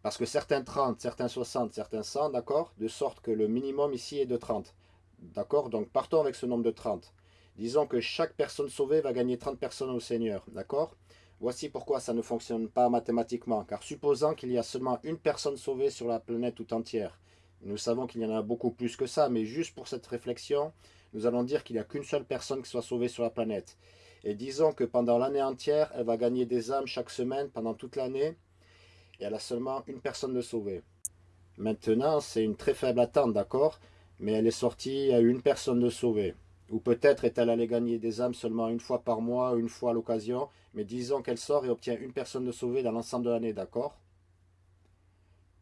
parce que certains 30, certains 60, certains 100, d'accord? De sorte que le minimum ici est de 30. D'accord? Donc partons avec ce nombre de 30. Disons que chaque personne sauvée va gagner 30 personnes au Seigneur. D'accord? Voici pourquoi ça ne fonctionne pas mathématiquement. Car supposant qu'il y a seulement une personne sauvée sur la planète tout entière. Nous savons qu'il y en a beaucoup plus que ça, mais juste pour cette réflexion, nous allons dire qu'il n'y a qu'une seule personne qui soit sauvée sur la planète. Et disons que pendant l'année entière, elle va gagner des âmes chaque semaine pendant toute l'année et elle a seulement une personne de sauvée. Maintenant, c'est une très faible attente, d'accord? Mais elle est sortie à une personne de sauvée. Ou peut-être est-elle allée gagner des âmes seulement une fois par mois, une fois à l'occasion, mais disons qu'elle sort et obtient une personne de sauvée dans l'ensemble de l'année, d'accord?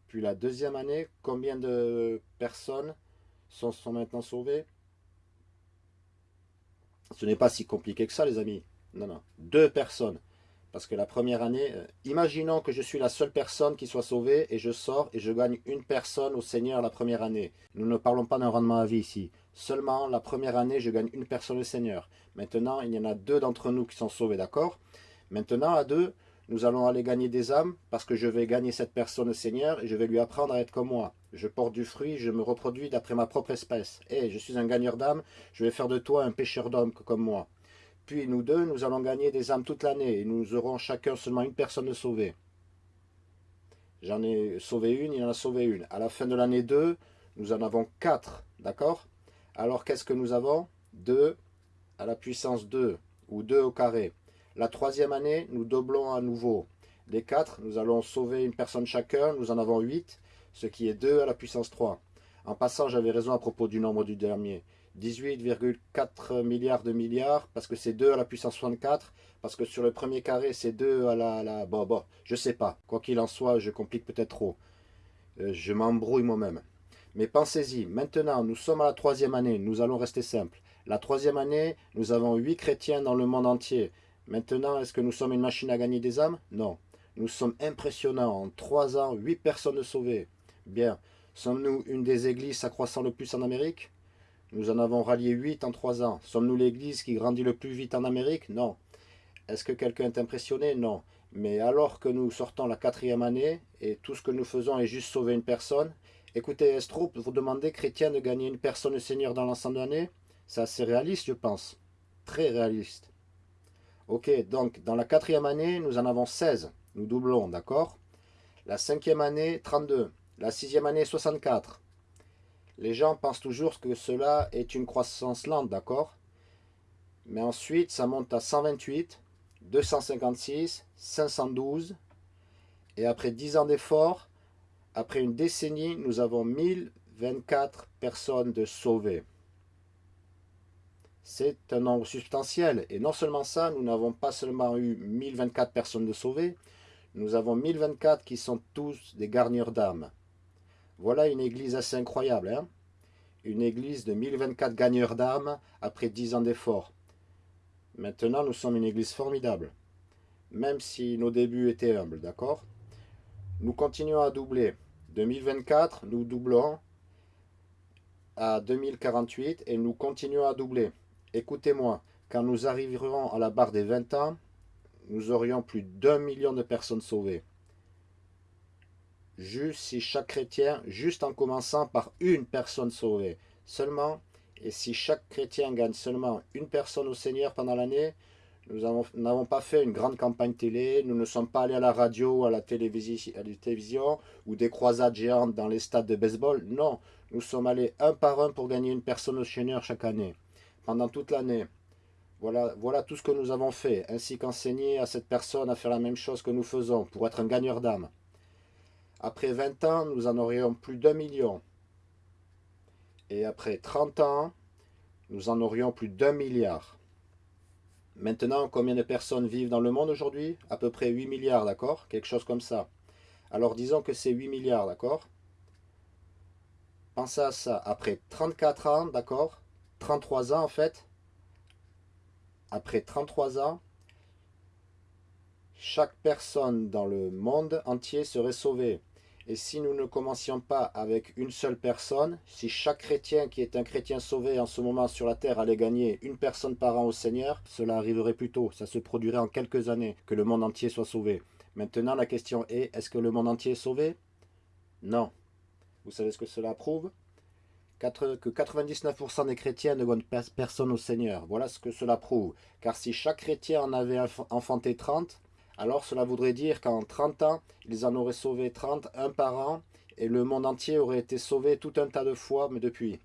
Puis la deuxième année, combien de personnes sont, sont maintenant sauvées? Ce n'est pas si compliqué que ça, les amis. Non, non. Deux personnes. Parce que la première année, euh, imaginons que je suis la seule personne qui soit sauvée et je sors et je gagne une personne au Seigneur la première année. Nous ne parlons pas d'un rendement à vie ici. Seulement, la première année, je gagne une personne au Seigneur. Maintenant, il y en a deux d'entre nous qui sont sauvés, d'accord? Maintenant, à deux, nous allons aller gagner des âmes parce que je vais gagner cette personne au Seigneur et je vais lui apprendre à être comme moi. Je porte du fruit, je me reproduis d'après ma propre espèce. Et je suis un gagneur d'âmes, je vais faire de toi un pêcheur d'hommes comme moi. Puis nous deux, nous allons gagner des âmes toute l'année et nous aurons chacun seulement une personne de sauvée. J'en ai sauvé une, il en a sauvé une. À la fin de l'année 2, nous en avons quatre, d'accord? Alors qu'est-ce que nous avons? 2 à la puissance 2, ou 2 au carré. La troisième année, nous doublons à nouveau. Les quatre, nous allons sauver une personne chacun, nous en avons 8, ce qui est 2 à la puissance 3. En passant, j'avais raison à propos du nombre du dernier. 18,4 milliards de milliards, parce que c'est 2 à la puissance 64, parce que sur le premier carré, c'est 2 à la... bon, bon, je sais pas. Quoi qu'il en soit, je complique peut-être trop. Euh, je m'embrouille moi-même. Mais pensez-y, maintenant, nous sommes à la troisième année, nous allons rester simples. La troisième année, nous avons 8 chrétiens dans le monde entier. Maintenant, est-ce que nous sommes une machine à gagner des âmes? Non. Nous sommes impressionnants. En 3 ans, 8 personnes sauvées. Bien. Sommes-nous une des églises s'accroissant le plus en Amérique? Nous en avons rallié 8 en 3 ans. Sommes-nous l'église qui grandit le plus vite en Amérique? Non. Est-ce que quelqu'un est impressionné? Non. Mais alors que nous sortons la quatrième année, et tout ce que nous faisons est juste sauver une personne, écoutez, Estro, vous demandez, chrétien, de gagner une personne au Seigneur dans l'ensemble de l'année? C'est assez réaliste, je pense. Très réaliste. Ok, donc, dans la quatrième année, nous en avons 16. Nous doublons, d'accord? La cinquième année, 32. La sixième année, 64. Les gens pensent toujours que cela est une croissance lente, d'accord? Mais ensuite, ça monte à 128, 256, 512. Et après 10 ans d'efforts, après une décennie, nous avons 1024 personnes de sauvées. C'est un nombre substantiel. Et non seulement ça, nous n'avons pas seulement eu 1024 personnes de sauvées, nous avons 1024 qui sont tous des garniers d'âmes. Voilà une église assez incroyable. Hein une église de 1024 gagneurs d'âmes après 10 ans d'efforts. Maintenant, nous sommes une église formidable. Même si nos débuts étaient humbles, d'accord? Nous continuons à doubler. 2024, nous doublons à 2048 et nous continuons à doubler. Écoutez-moi, quand nous arriverons à la barre des 20 ans, nous aurions plus d'un million de personnes sauvées juste si chaque chrétien, juste en commençant par une personne sauvée, seulement, et si chaque chrétien gagne seulement une personne au Seigneur pendant l'année, nous n'avons pas fait une grande campagne télé, nous ne sommes pas allés à la radio, à la, télévision, à la télévision, ou des croisades géantes dans les stades de baseball. Non, nous sommes allés un par un pour gagner une personne au Seigneur chaque année, pendant toute l'année. Voilà, voilà tout ce que nous avons fait, ainsi qu'enseigner à cette personne à faire la même chose que nous faisons, pour être un gagneur d'âme. Après 20 ans, nous en aurions plus d'un million. Et après 30 ans, nous en aurions plus d'un milliard. Maintenant, combien de personnes vivent dans le monde aujourd'hui? À peu près 8 milliards, d'accord? Quelque chose comme ça. Alors disons que c'est 8 milliards, d'accord? Pensez à ça. Après 34 ans, d'accord? 33 ans en fait. Après 33 ans, chaque personne dans le monde entier serait sauvée. Et si nous ne commencions pas avec une seule personne, si chaque chrétien qui est un chrétien sauvé en ce moment sur la terre allait gagner une personne par an au Seigneur, cela arriverait plus tôt, ça se produirait en quelques années, que le monde entier soit sauvé. Maintenant la question est, est-ce que le monde entier est sauvé? Non. Vous savez ce que cela prouve? Que 99% des chrétiens ne gagnent personne au Seigneur. Voilà ce que cela prouve. Car si chaque chrétien en avait enfanté 30, alors cela voudrait dire qu'en 30 ans, ils en auraient sauvé 30, un par an, et le monde entier aurait été sauvé tout un tas de fois, mais depuis.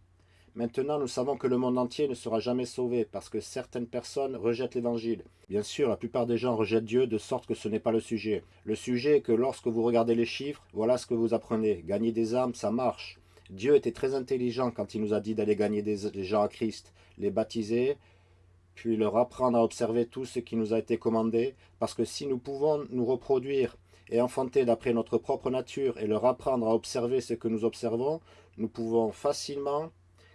Maintenant, nous savons que le monde entier ne sera jamais sauvé, parce que certaines personnes rejettent l'évangile. Bien sûr, la plupart des gens rejettent Dieu, de sorte que ce n'est pas le sujet. Le sujet est que lorsque vous regardez les chiffres, voilà ce que vous apprenez. Gagner des âmes, ça marche. Dieu était très intelligent quand il nous a dit d'aller gagner des gens à Christ, les baptiser, puis leur apprendre à observer tout ce qui nous a été commandé, parce que si nous pouvons nous reproduire et enfanter d'après notre propre nature et leur apprendre à observer ce que nous observons, nous pouvons facilement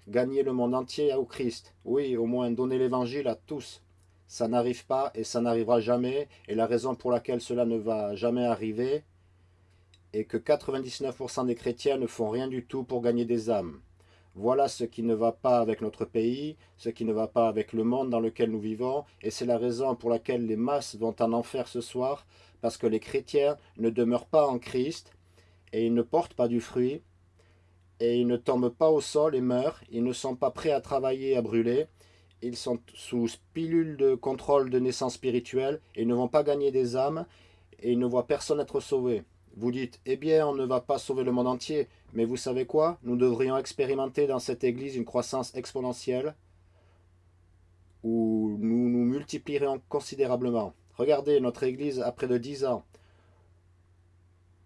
gagner le monde entier au Christ. Oui, au moins donner l'évangile à tous. Ça n'arrive pas et ça n'arrivera jamais, et la raison pour laquelle cela ne va jamais arriver est que 99% des chrétiens ne font rien du tout pour gagner des âmes. Voilà ce qui ne va pas avec notre pays, ce qui ne va pas avec le monde dans lequel nous vivons, et c'est la raison pour laquelle les masses vont en enfer ce soir, parce que les chrétiens ne demeurent pas en Christ, et ils ne portent pas du fruit, et ils ne tombent pas au sol et meurent, ils ne sont pas prêts à travailler, à brûler, ils sont sous pilule de contrôle de naissance spirituelle, et ils ne vont pas gagner des âmes, et ils ne voient personne être sauvé. Vous dites, eh bien, on ne va pas sauver le monde entier. Mais vous savez quoi? Nous devrions expérimenter dans cette église une croissance exponentielle où nous nous multiplierions considérablement. Regardez, notre église a près de 10 ans.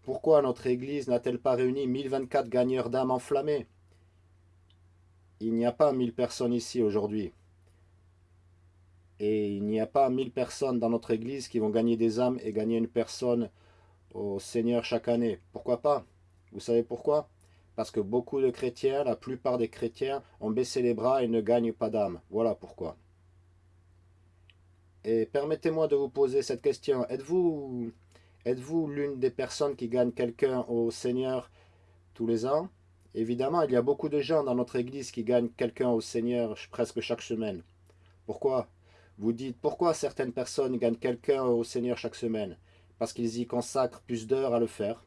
Pourquoi notre église n'a-t-elle pas réuni 1024 gagneurs d'âmes enflammées? Il n'y a pas 1000 personnes ici aujourd'hui. Et il n'y a pas 1000 personnes dans notre église qui vont gagner des âmes et gagner une personne au Seigneur chaque année. Pourquoi pas? Vous savez pourquoi? Parce que beaucoup de chrétiens, la plupart des chrétiens, ont baissé les bras et ne gagnent pas d'âme. Voilà pourquoi. Et permettez-moi de vous poser cette question. Êtes-vous êtes-vous l'une des personnes qui gagnent quelqu'un au Seigneur tous les ans? Évidemment, il y a beaucoup de gens dans notre église qui gagnent quelqu'un au Seigneur presque chaque semaine. Pourquoi? Vous dites, pourquoi certaines personnes gagnent quelqu'un au Seigneur chaque semaine? Parce qu'ils y consacrent plus d'heures à le faire.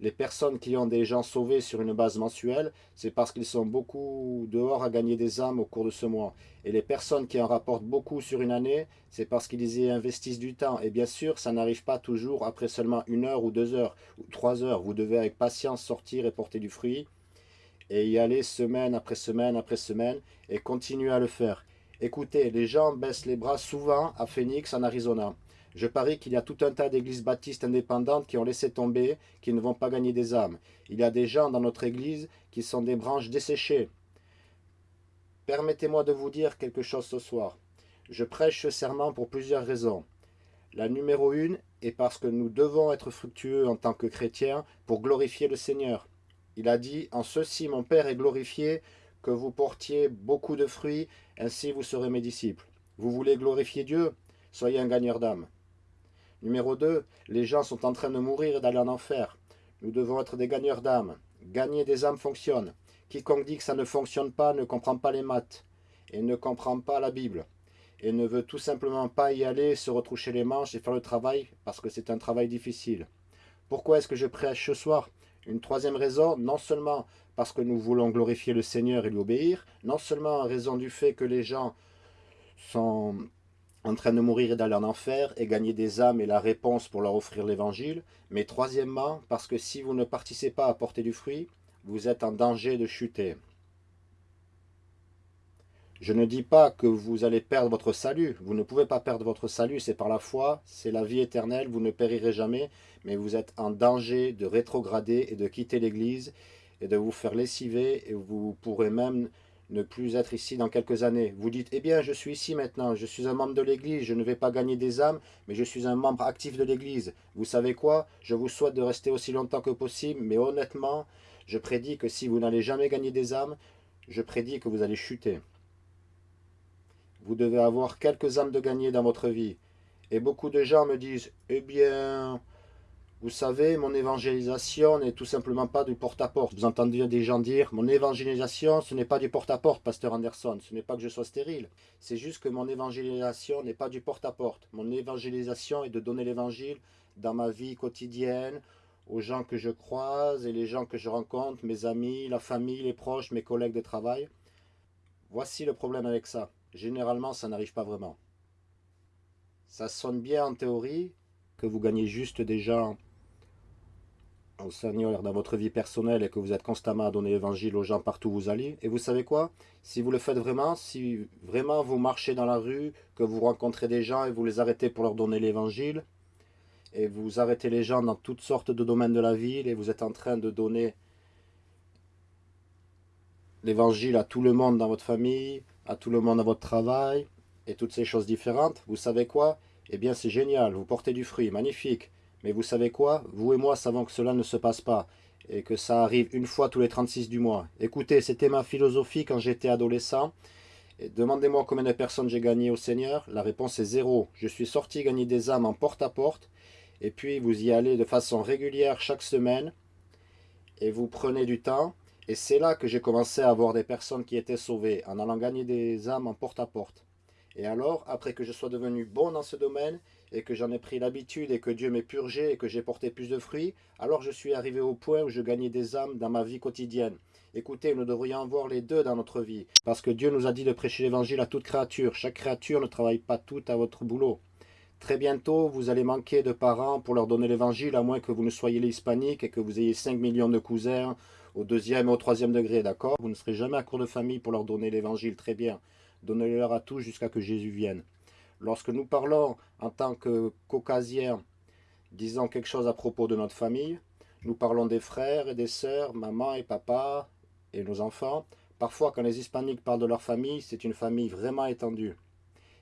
Les personnes qui ont des gens sauvés sur une base mensuelle, c'est parce qu'ils sont beaucoup dehors à gagner des âmes au cours de ce mois. Et les personnes qui en rapportent beaucoup sur une année, c'est parce qu'ils y investissent du temps. Et bien sûr, ça n'arrive pas toujours après seulement une heure ou deux heures ou trois heures. Vous devez avec patience sortir et porter du fruit et y aller semaine après semaine après semaine et continuer à le faire. Écoutez, les gens baissent les bras souvent à Phoenix en Arizona. Je parie qu'il y a tout un tas d'églises baptistes indépendantes qui ont laissé tomber, qui ne vont pas gagner des âmes. Il y a des gens dans notre église qui sont des branches desséchées. Permettez-moi de vous dire quelque chose ce soir. Je prêche ce serment pour plusieurs raisons. La numéro une est parce que nous devons être fructueux en tant que chrétiens pour glorifier le Seigneur. Il a dit, en ceci mon Père est glorifié, que vous portiez beaucoup de fruits, ainsi vous serez mes disciples. Vous voulez glorifier Dieu? Soyez un gagneur d'âme. Numéro 2, les gens sont en train de mourir et d'aller en enfer. Nous devons être des gagneurs d'âmes. Gagner des âmes fonctionne. Quiconque dit que ça ne fonctionne pas ne comprend pas les maths et ne comprend pas la Bible et ne veut tout simplement pas y aller, se retroucher les manches et faire le travail parce que c'est un travail difficile. Pourquoi est-ce que je prêche ce soir? Une troisième raison, non seulement parce que nous voulons glorifier le Seigneur et lui obéir, non seulement en raison du fait que les gens sont en train de mourir et d'aller en enfer et gagner des âmes et la réponse pour leur offrir l'évangile. Mais troisièmement, parce que si vous ne participez pas à porter du fruit, vous êtes en danger de chuter. Je ne dis pas que vous allez perdre votre salut. Vous ne pouvez pas perdre votre salut, c'est par la foi, c'est la vie éternelle, vous ne périrez jamais. Mais vous êtes en danger de rétrograder et de quitter l'Église et de vous faire lessiver et vous pourrez même ne plus être ici dans quelques années. Vous dites, eh bien, je suis ici maintenant, je suis un membre de l'Église, je ne vais pas gagner des âmes, mais je suis un membre actif de l'Église. Vous savez quoi? Je vous souhaite de rester aussi longtemps que possible, mais honnêtement, je prédis que si vous n'allez jamais gagner des âmes, je prédis que vous allez chuter. Vous devez avoir quelques âmes de gagner dans votre vie. Et beaucoup de gens me disent, eh bien, vous savez, mon évangélisation n'est tout simplement pas du porte-à-porte. Vous entendez des gens dire, mon évangélisation, ce n'est pas du porte-à-porte, pasteur Anderson. Ce n'est pas que je sois stérile. C'est juste que mon évangélisation n'est pas du porte-à-porte. Mon évangélisation est de donner l'évangile dans ma vie quotidienne, aux gens que je croise et les gens que je rencontre, mes amis, la famille, les proches, mes collègues de travail. Voici le problème avec ça. Généralement, ça n'arrive pas vraiment. Ça sonne bien en théorie, que vous gagnez juste des gens au Seigneur dans votre vie personnelle et que vous êtes constamment à donner l'évangile aux gens partout où vous allez. Et vous savez quoi? Si vous le faites vraiment, si vraiment vous marchez dans la rue, que vous rencontrez des gens et vous les arrêtez pour leur donner l'évangile, et vous arrêtez les gens dans toutes sortes de domaines de la ville et vous êtes en train de donner l'évangile à tout le monde dans votre famille, à tout le monde dans votre travail, et toutes ces choses différentes, vous savez quoi? Eh bien c'est génial, vous portez du fruit, magnifique. Mais vous savez quoi? Vous et moi savons que cela ne se passe pas et que ça arrive une fois tous les 36 du mois. Écoutez, c'était ma philosophie quand j'étais adolescent. Demandez-moi combien de personnes j'ai gagné au Seigneur. La réponse est zéro. Je suis sorti gagner des âmes en porte-à-porte. et puis vous y allez de façon régulière chaque semaine. Et vous prenez du temps. Et c'est là que j'ai commencé à avoir des personnes qui étaient sauvées en allant gagner des âmes en porte-à-porte. -porte. Et alors, après que je sois devenu bon dans ce domaine, et que j'en ai pris l'habitude et que Dieu m'ait purgé et que j'ai porté plus de fruits, alors je suis arrivé au point où je gagnais des âmes dans ma vie quotidienne. Écoutez, nous devrions voir les deux dans notre vie, parce que Dieu nous a dit de prêcher l'évangile à toute créature. Chaque créature ne travaille pas toute à votre boulot. Très bientôt, vous allez manquer de parents pour leur donner l'évangile, à moins que vous ne soyez les hispaniques et que vous ayez 5 millions de cousins au deuxième et au troisième degré, d'accord? Vous ne serez jamais à court de famille pour leur donner l'évangile, très bien. Donnez-leur à tous jusqu'à que Jésus vienne. Lorsque nous parlons en tant que caucasiens, disant quelque chose à propos de notre famille, nous parlons des frères et des sœurs, maman et papa et nos enfants. Parfois, quand les hispaniques parlent de leur famille, c'est une famille vraiment étendue.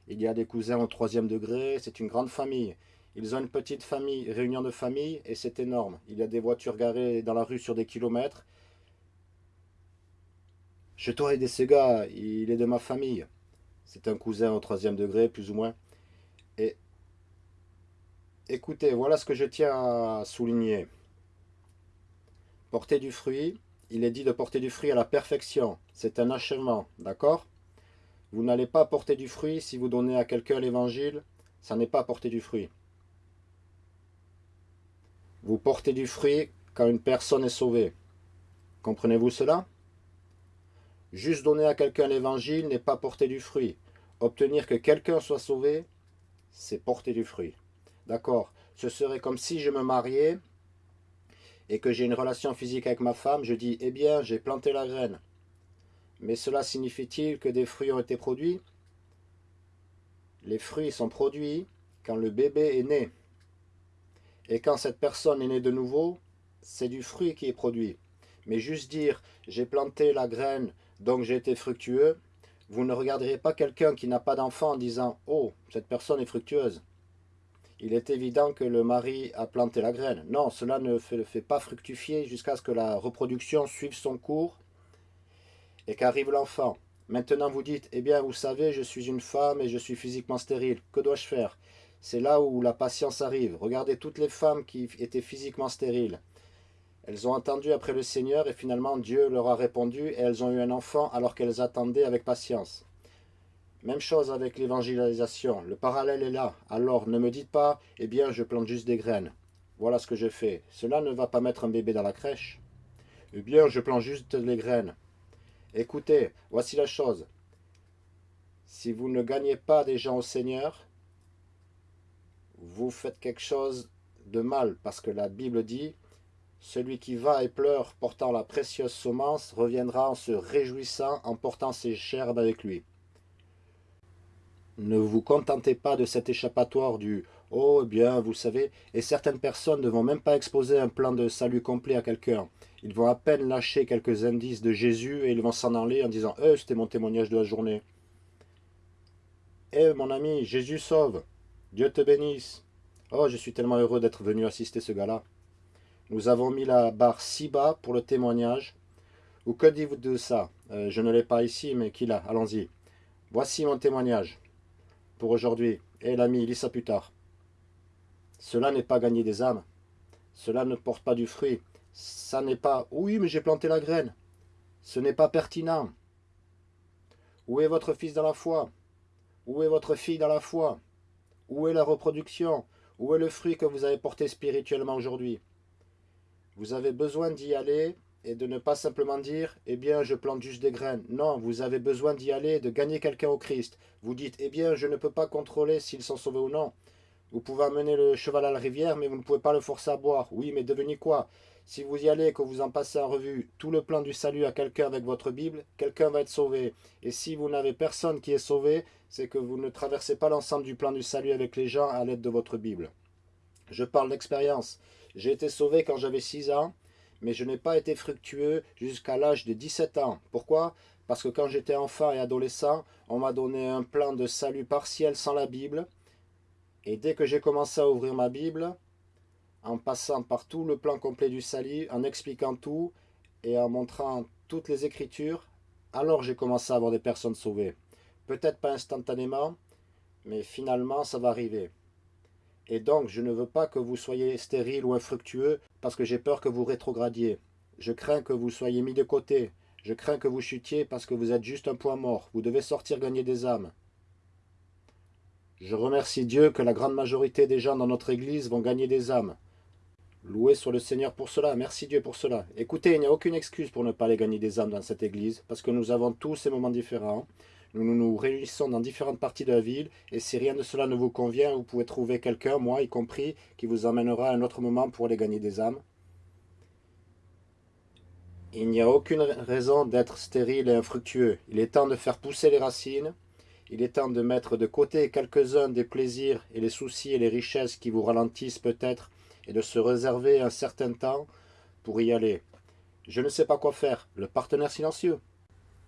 Il y a des cousins au troisième degré, c'est une grande famille. Ils ont une petite famille, réunion de famille, et c'est énorme. Il y a des voitures garées dans la rue sur des kilomètres. Je aider ce gars, il est de ma famille. C'est un cousin au troisième degré, plus ou moins. Et écoutez, voilà ce que je tiens à souligner. Porter du fruit, il est dit de porter du fruit à la perfection. C'est un achèvement, d'accord? Vous n'allez pas porter du fruit si vous donnez à quelqu'un l'évangile, ça n'est pas porter du fruit. Vous portez du fruit quand une personne est sauvée. Comprenez-vous cela? Juste donner à quelqu'un l'évangile n'est pas porter du fruit. Obtenir que quelqu'un soit sauvé, c'est porter du fruit. D'accord Ce serait comme si je me mariais et que j'ai une relation physique avec ma femme, je dis, eh bien, j'ai planté la graine. Mais cela signifie-t-il que des fruits ont été produits? Les fruits sont produits quand le bébé est né. Et quand cette personne est née de nouveau, c'est du fruit qui est produit. Mais juste dire, j'ai planté la graine donc j'ai été fructueux, vous ne regarderez pas quelqu'un qui n'a pas d'enfant en disant « Oh, cette personne est fructueuse ». Il est évident que le mari a planté la graine. Non, cela ne le fait pas fructifier jusqu'à ce que la reproduction suive son cours et qu'arrive l'enfant. Maintenant vous dites, eh bien vous savez, je suis une femme et je suis physiquement stérile. Que dois-je faire? C'est là où la patience arrive. Regardez toutes les femmes qui étaient physiquement stériles. Elles ont attendu après le Seigneur et finalement Dieu leur a répondu et elles ont eu un enfant alors qu'elles attendaient avec patience. Même chose avec l'évangélisation, le parallèle est là. Alors ne me dites pas, eh bien je plante juste des graines. Voilà ce que je fais. Cela ne va pas mettre un bébé dans la crèche. Eh bien je plante juste les graines. Écoutez, voici la chose. Si vous ne gagnez pas des gens au Seigneur, vous faites quelque chose de mal parce que la Bible dit celui qui va et pleure portant la précieuse semence reviendra en se réjouissant en portant ses gerbes avec lui. Ne vous contentez pas de cet échappatoire du « Oh, eh bien, vous savez, et certaines personnes ne vont même pas exposer un plan de salut complet à quelqu'un. Ils vont à peine lâcher quelques indices de Jésus et ils vont s'en aller en disant Eh, c'était mon témoignage de la journée. Eh, mon ami, Jésus sauve. Dieu te bénisse. Oh, je suis tellement heureux d'être venu assister ce gars-là. Nous avons mis la barre si bas pour le témoignage. Ou que dites-vous de ça? Euh, Je ne l'ai pas ici, mais qui l'a Allons-y. Voici mon témoignage pour aujourd'hui. Eh l'ami, lis ça plus tard. Cela n'est pas gagner des âmes. Cela ne porte pas du fruit. Ça n'est pas « Oui, mais j'ai planté la graine ». Ce n'est pas pertinent. Où est votre fils dans la foi? Où est votre fille dans la foi? Où est la reproduction? Où est le fruit que vous avez porté spirituellement aujourd'hui? Vous avez besoin d'y aller et de ne pas simplement dire « Eh bien, je plante juste des graines ». Non, vous avez besoin d'y aller, de gagner quelqu'un au Christ. Vous dites « Eh bien, je ne peux pas contrôler s'ils sont sauvés ou non ». Vous pouvez amener le cheval à la rivière, mais vous ne pouvez pas le forcer à boire. Oui, mais devenez quoi? Si vous y allez et que vous en passez en revue tout le plan du salut à quelqu'un avec votre Bible, quelqu'un va être sauvé. Et si vous n'avez personne qui est sauvé, c'est que vous ne traversez pas l'ensemble du plan du salut avec les gens à l'aide de votre Bible. Je parle d'expérience. J'ai été sauvé quand j'avais 6 ans, mais je n'ai pas été fructueux jusqu'à l'âge de 17 ans. Pourquoi? Parce que quand j'étais enfant et adolescent, on m'a donné un plan de salut partiel sans la Bible, et dès que j'ai commencé à ouvrir ma Bible, en passant par tout le plan complet du salut, en expliquant tout et en montrant toutes les Écritures, alors j'ai commencé à avoir des personnes sauvées. Peut-être pas instantanément, mais finalement ça va arriver. Et donc je ne veux pas que vous soyez stérile ou infructueux parce que j'ai peur que vous rétrogradiez. Je crains que vous soyez mis de côté. Je crains que vous chutiez parce que vous êtes juste un point mort. Vous devez sortir gagner des âmes. Je remercie Dieu que la grande majorité des gens dans notre Église vont gagner des âmes. Loué soit le Seigneur pour cela, merci Dieu pour cela. Écoutez, il n'y a aucune excuse pour ne pas aller gagner des âmes dans cette Église, parce que nous avons tous ces moments différents. Nous nous, réunissons dans différentes parties de la ville, et si rien de cela ne vous convient, vous pouvez trouver quelqu'un, moi y compris, qui vous emmènera à un autre moment pour aller gagner des âmes. Il n'y a aucune raison d'être stérile et infructueux. Il est temps de faire pousser les racines, il est temps de mettre de côté quelques-uns des plaisirs et les soucis et les richesses qui vous ralentissent peut-être et de se réserver un certain temps pour y aller. Je ne sais pas quoi faire, le partenaire silencieux.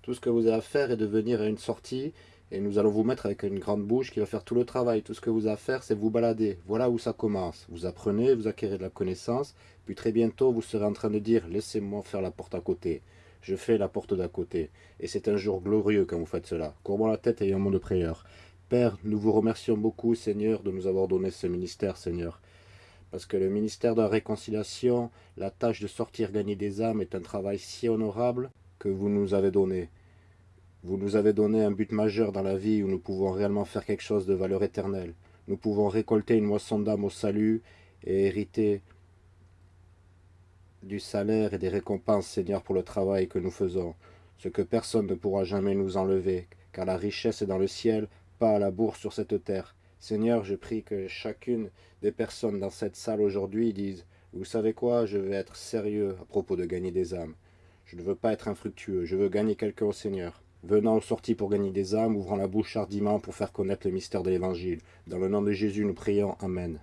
Tout ce que vous avez à faire est de venir à une sortie et nous allons vous mettre avec une grande bouche qui va faire tout le travail. Tout ce que vous avez à faire, c'est vous balader. Voilà où ça commence. Vous apprenez, vous acquérez de la connaissance, puis très bientôt vous serez en train de dire « laissez-moi faire la porte à côté » je fais la porte d'à côté. Et c'est un jour glorieux quand vous faites cela. Courbons la tête et un mot de prière. Père, nous vous remercions beaucoup, Seigneur, de nous avoir donné ce ministère, Seigneur. Parce que le ministère de la réconciliation, la tâche de sortir gagner des âmes est un travail si honorable que vous nous avez donné. Vous nous avez donné un but majeur dans la vie où nous pouvons réellement faire quelque chose de valeur éternelle. Nous pouvons récolter une moisson d'âme au salut et hériter du salaire et des récompenses, Seigneur, pour le travail que nous faisons, ce que personne ne pourra jamais nous enlever, car la richesse est dans le ciel, pas à la bourse sur cette terre. Seigneur, je prie que chacune des personnes dans cette salle aujourd'hui disent « Vous savez quoi, je vais être sérieux à propos de gagner des âmes. Je ne veux pas être infructueux, je veux gagner quelqu'un au Seigneur. » Venant aux sorties pour gagner des âmes, ouvrant la bouche hardiment pour faire connaître le mystère de l'Évangile. Dans le nom de Jésus, nous prions. Amen.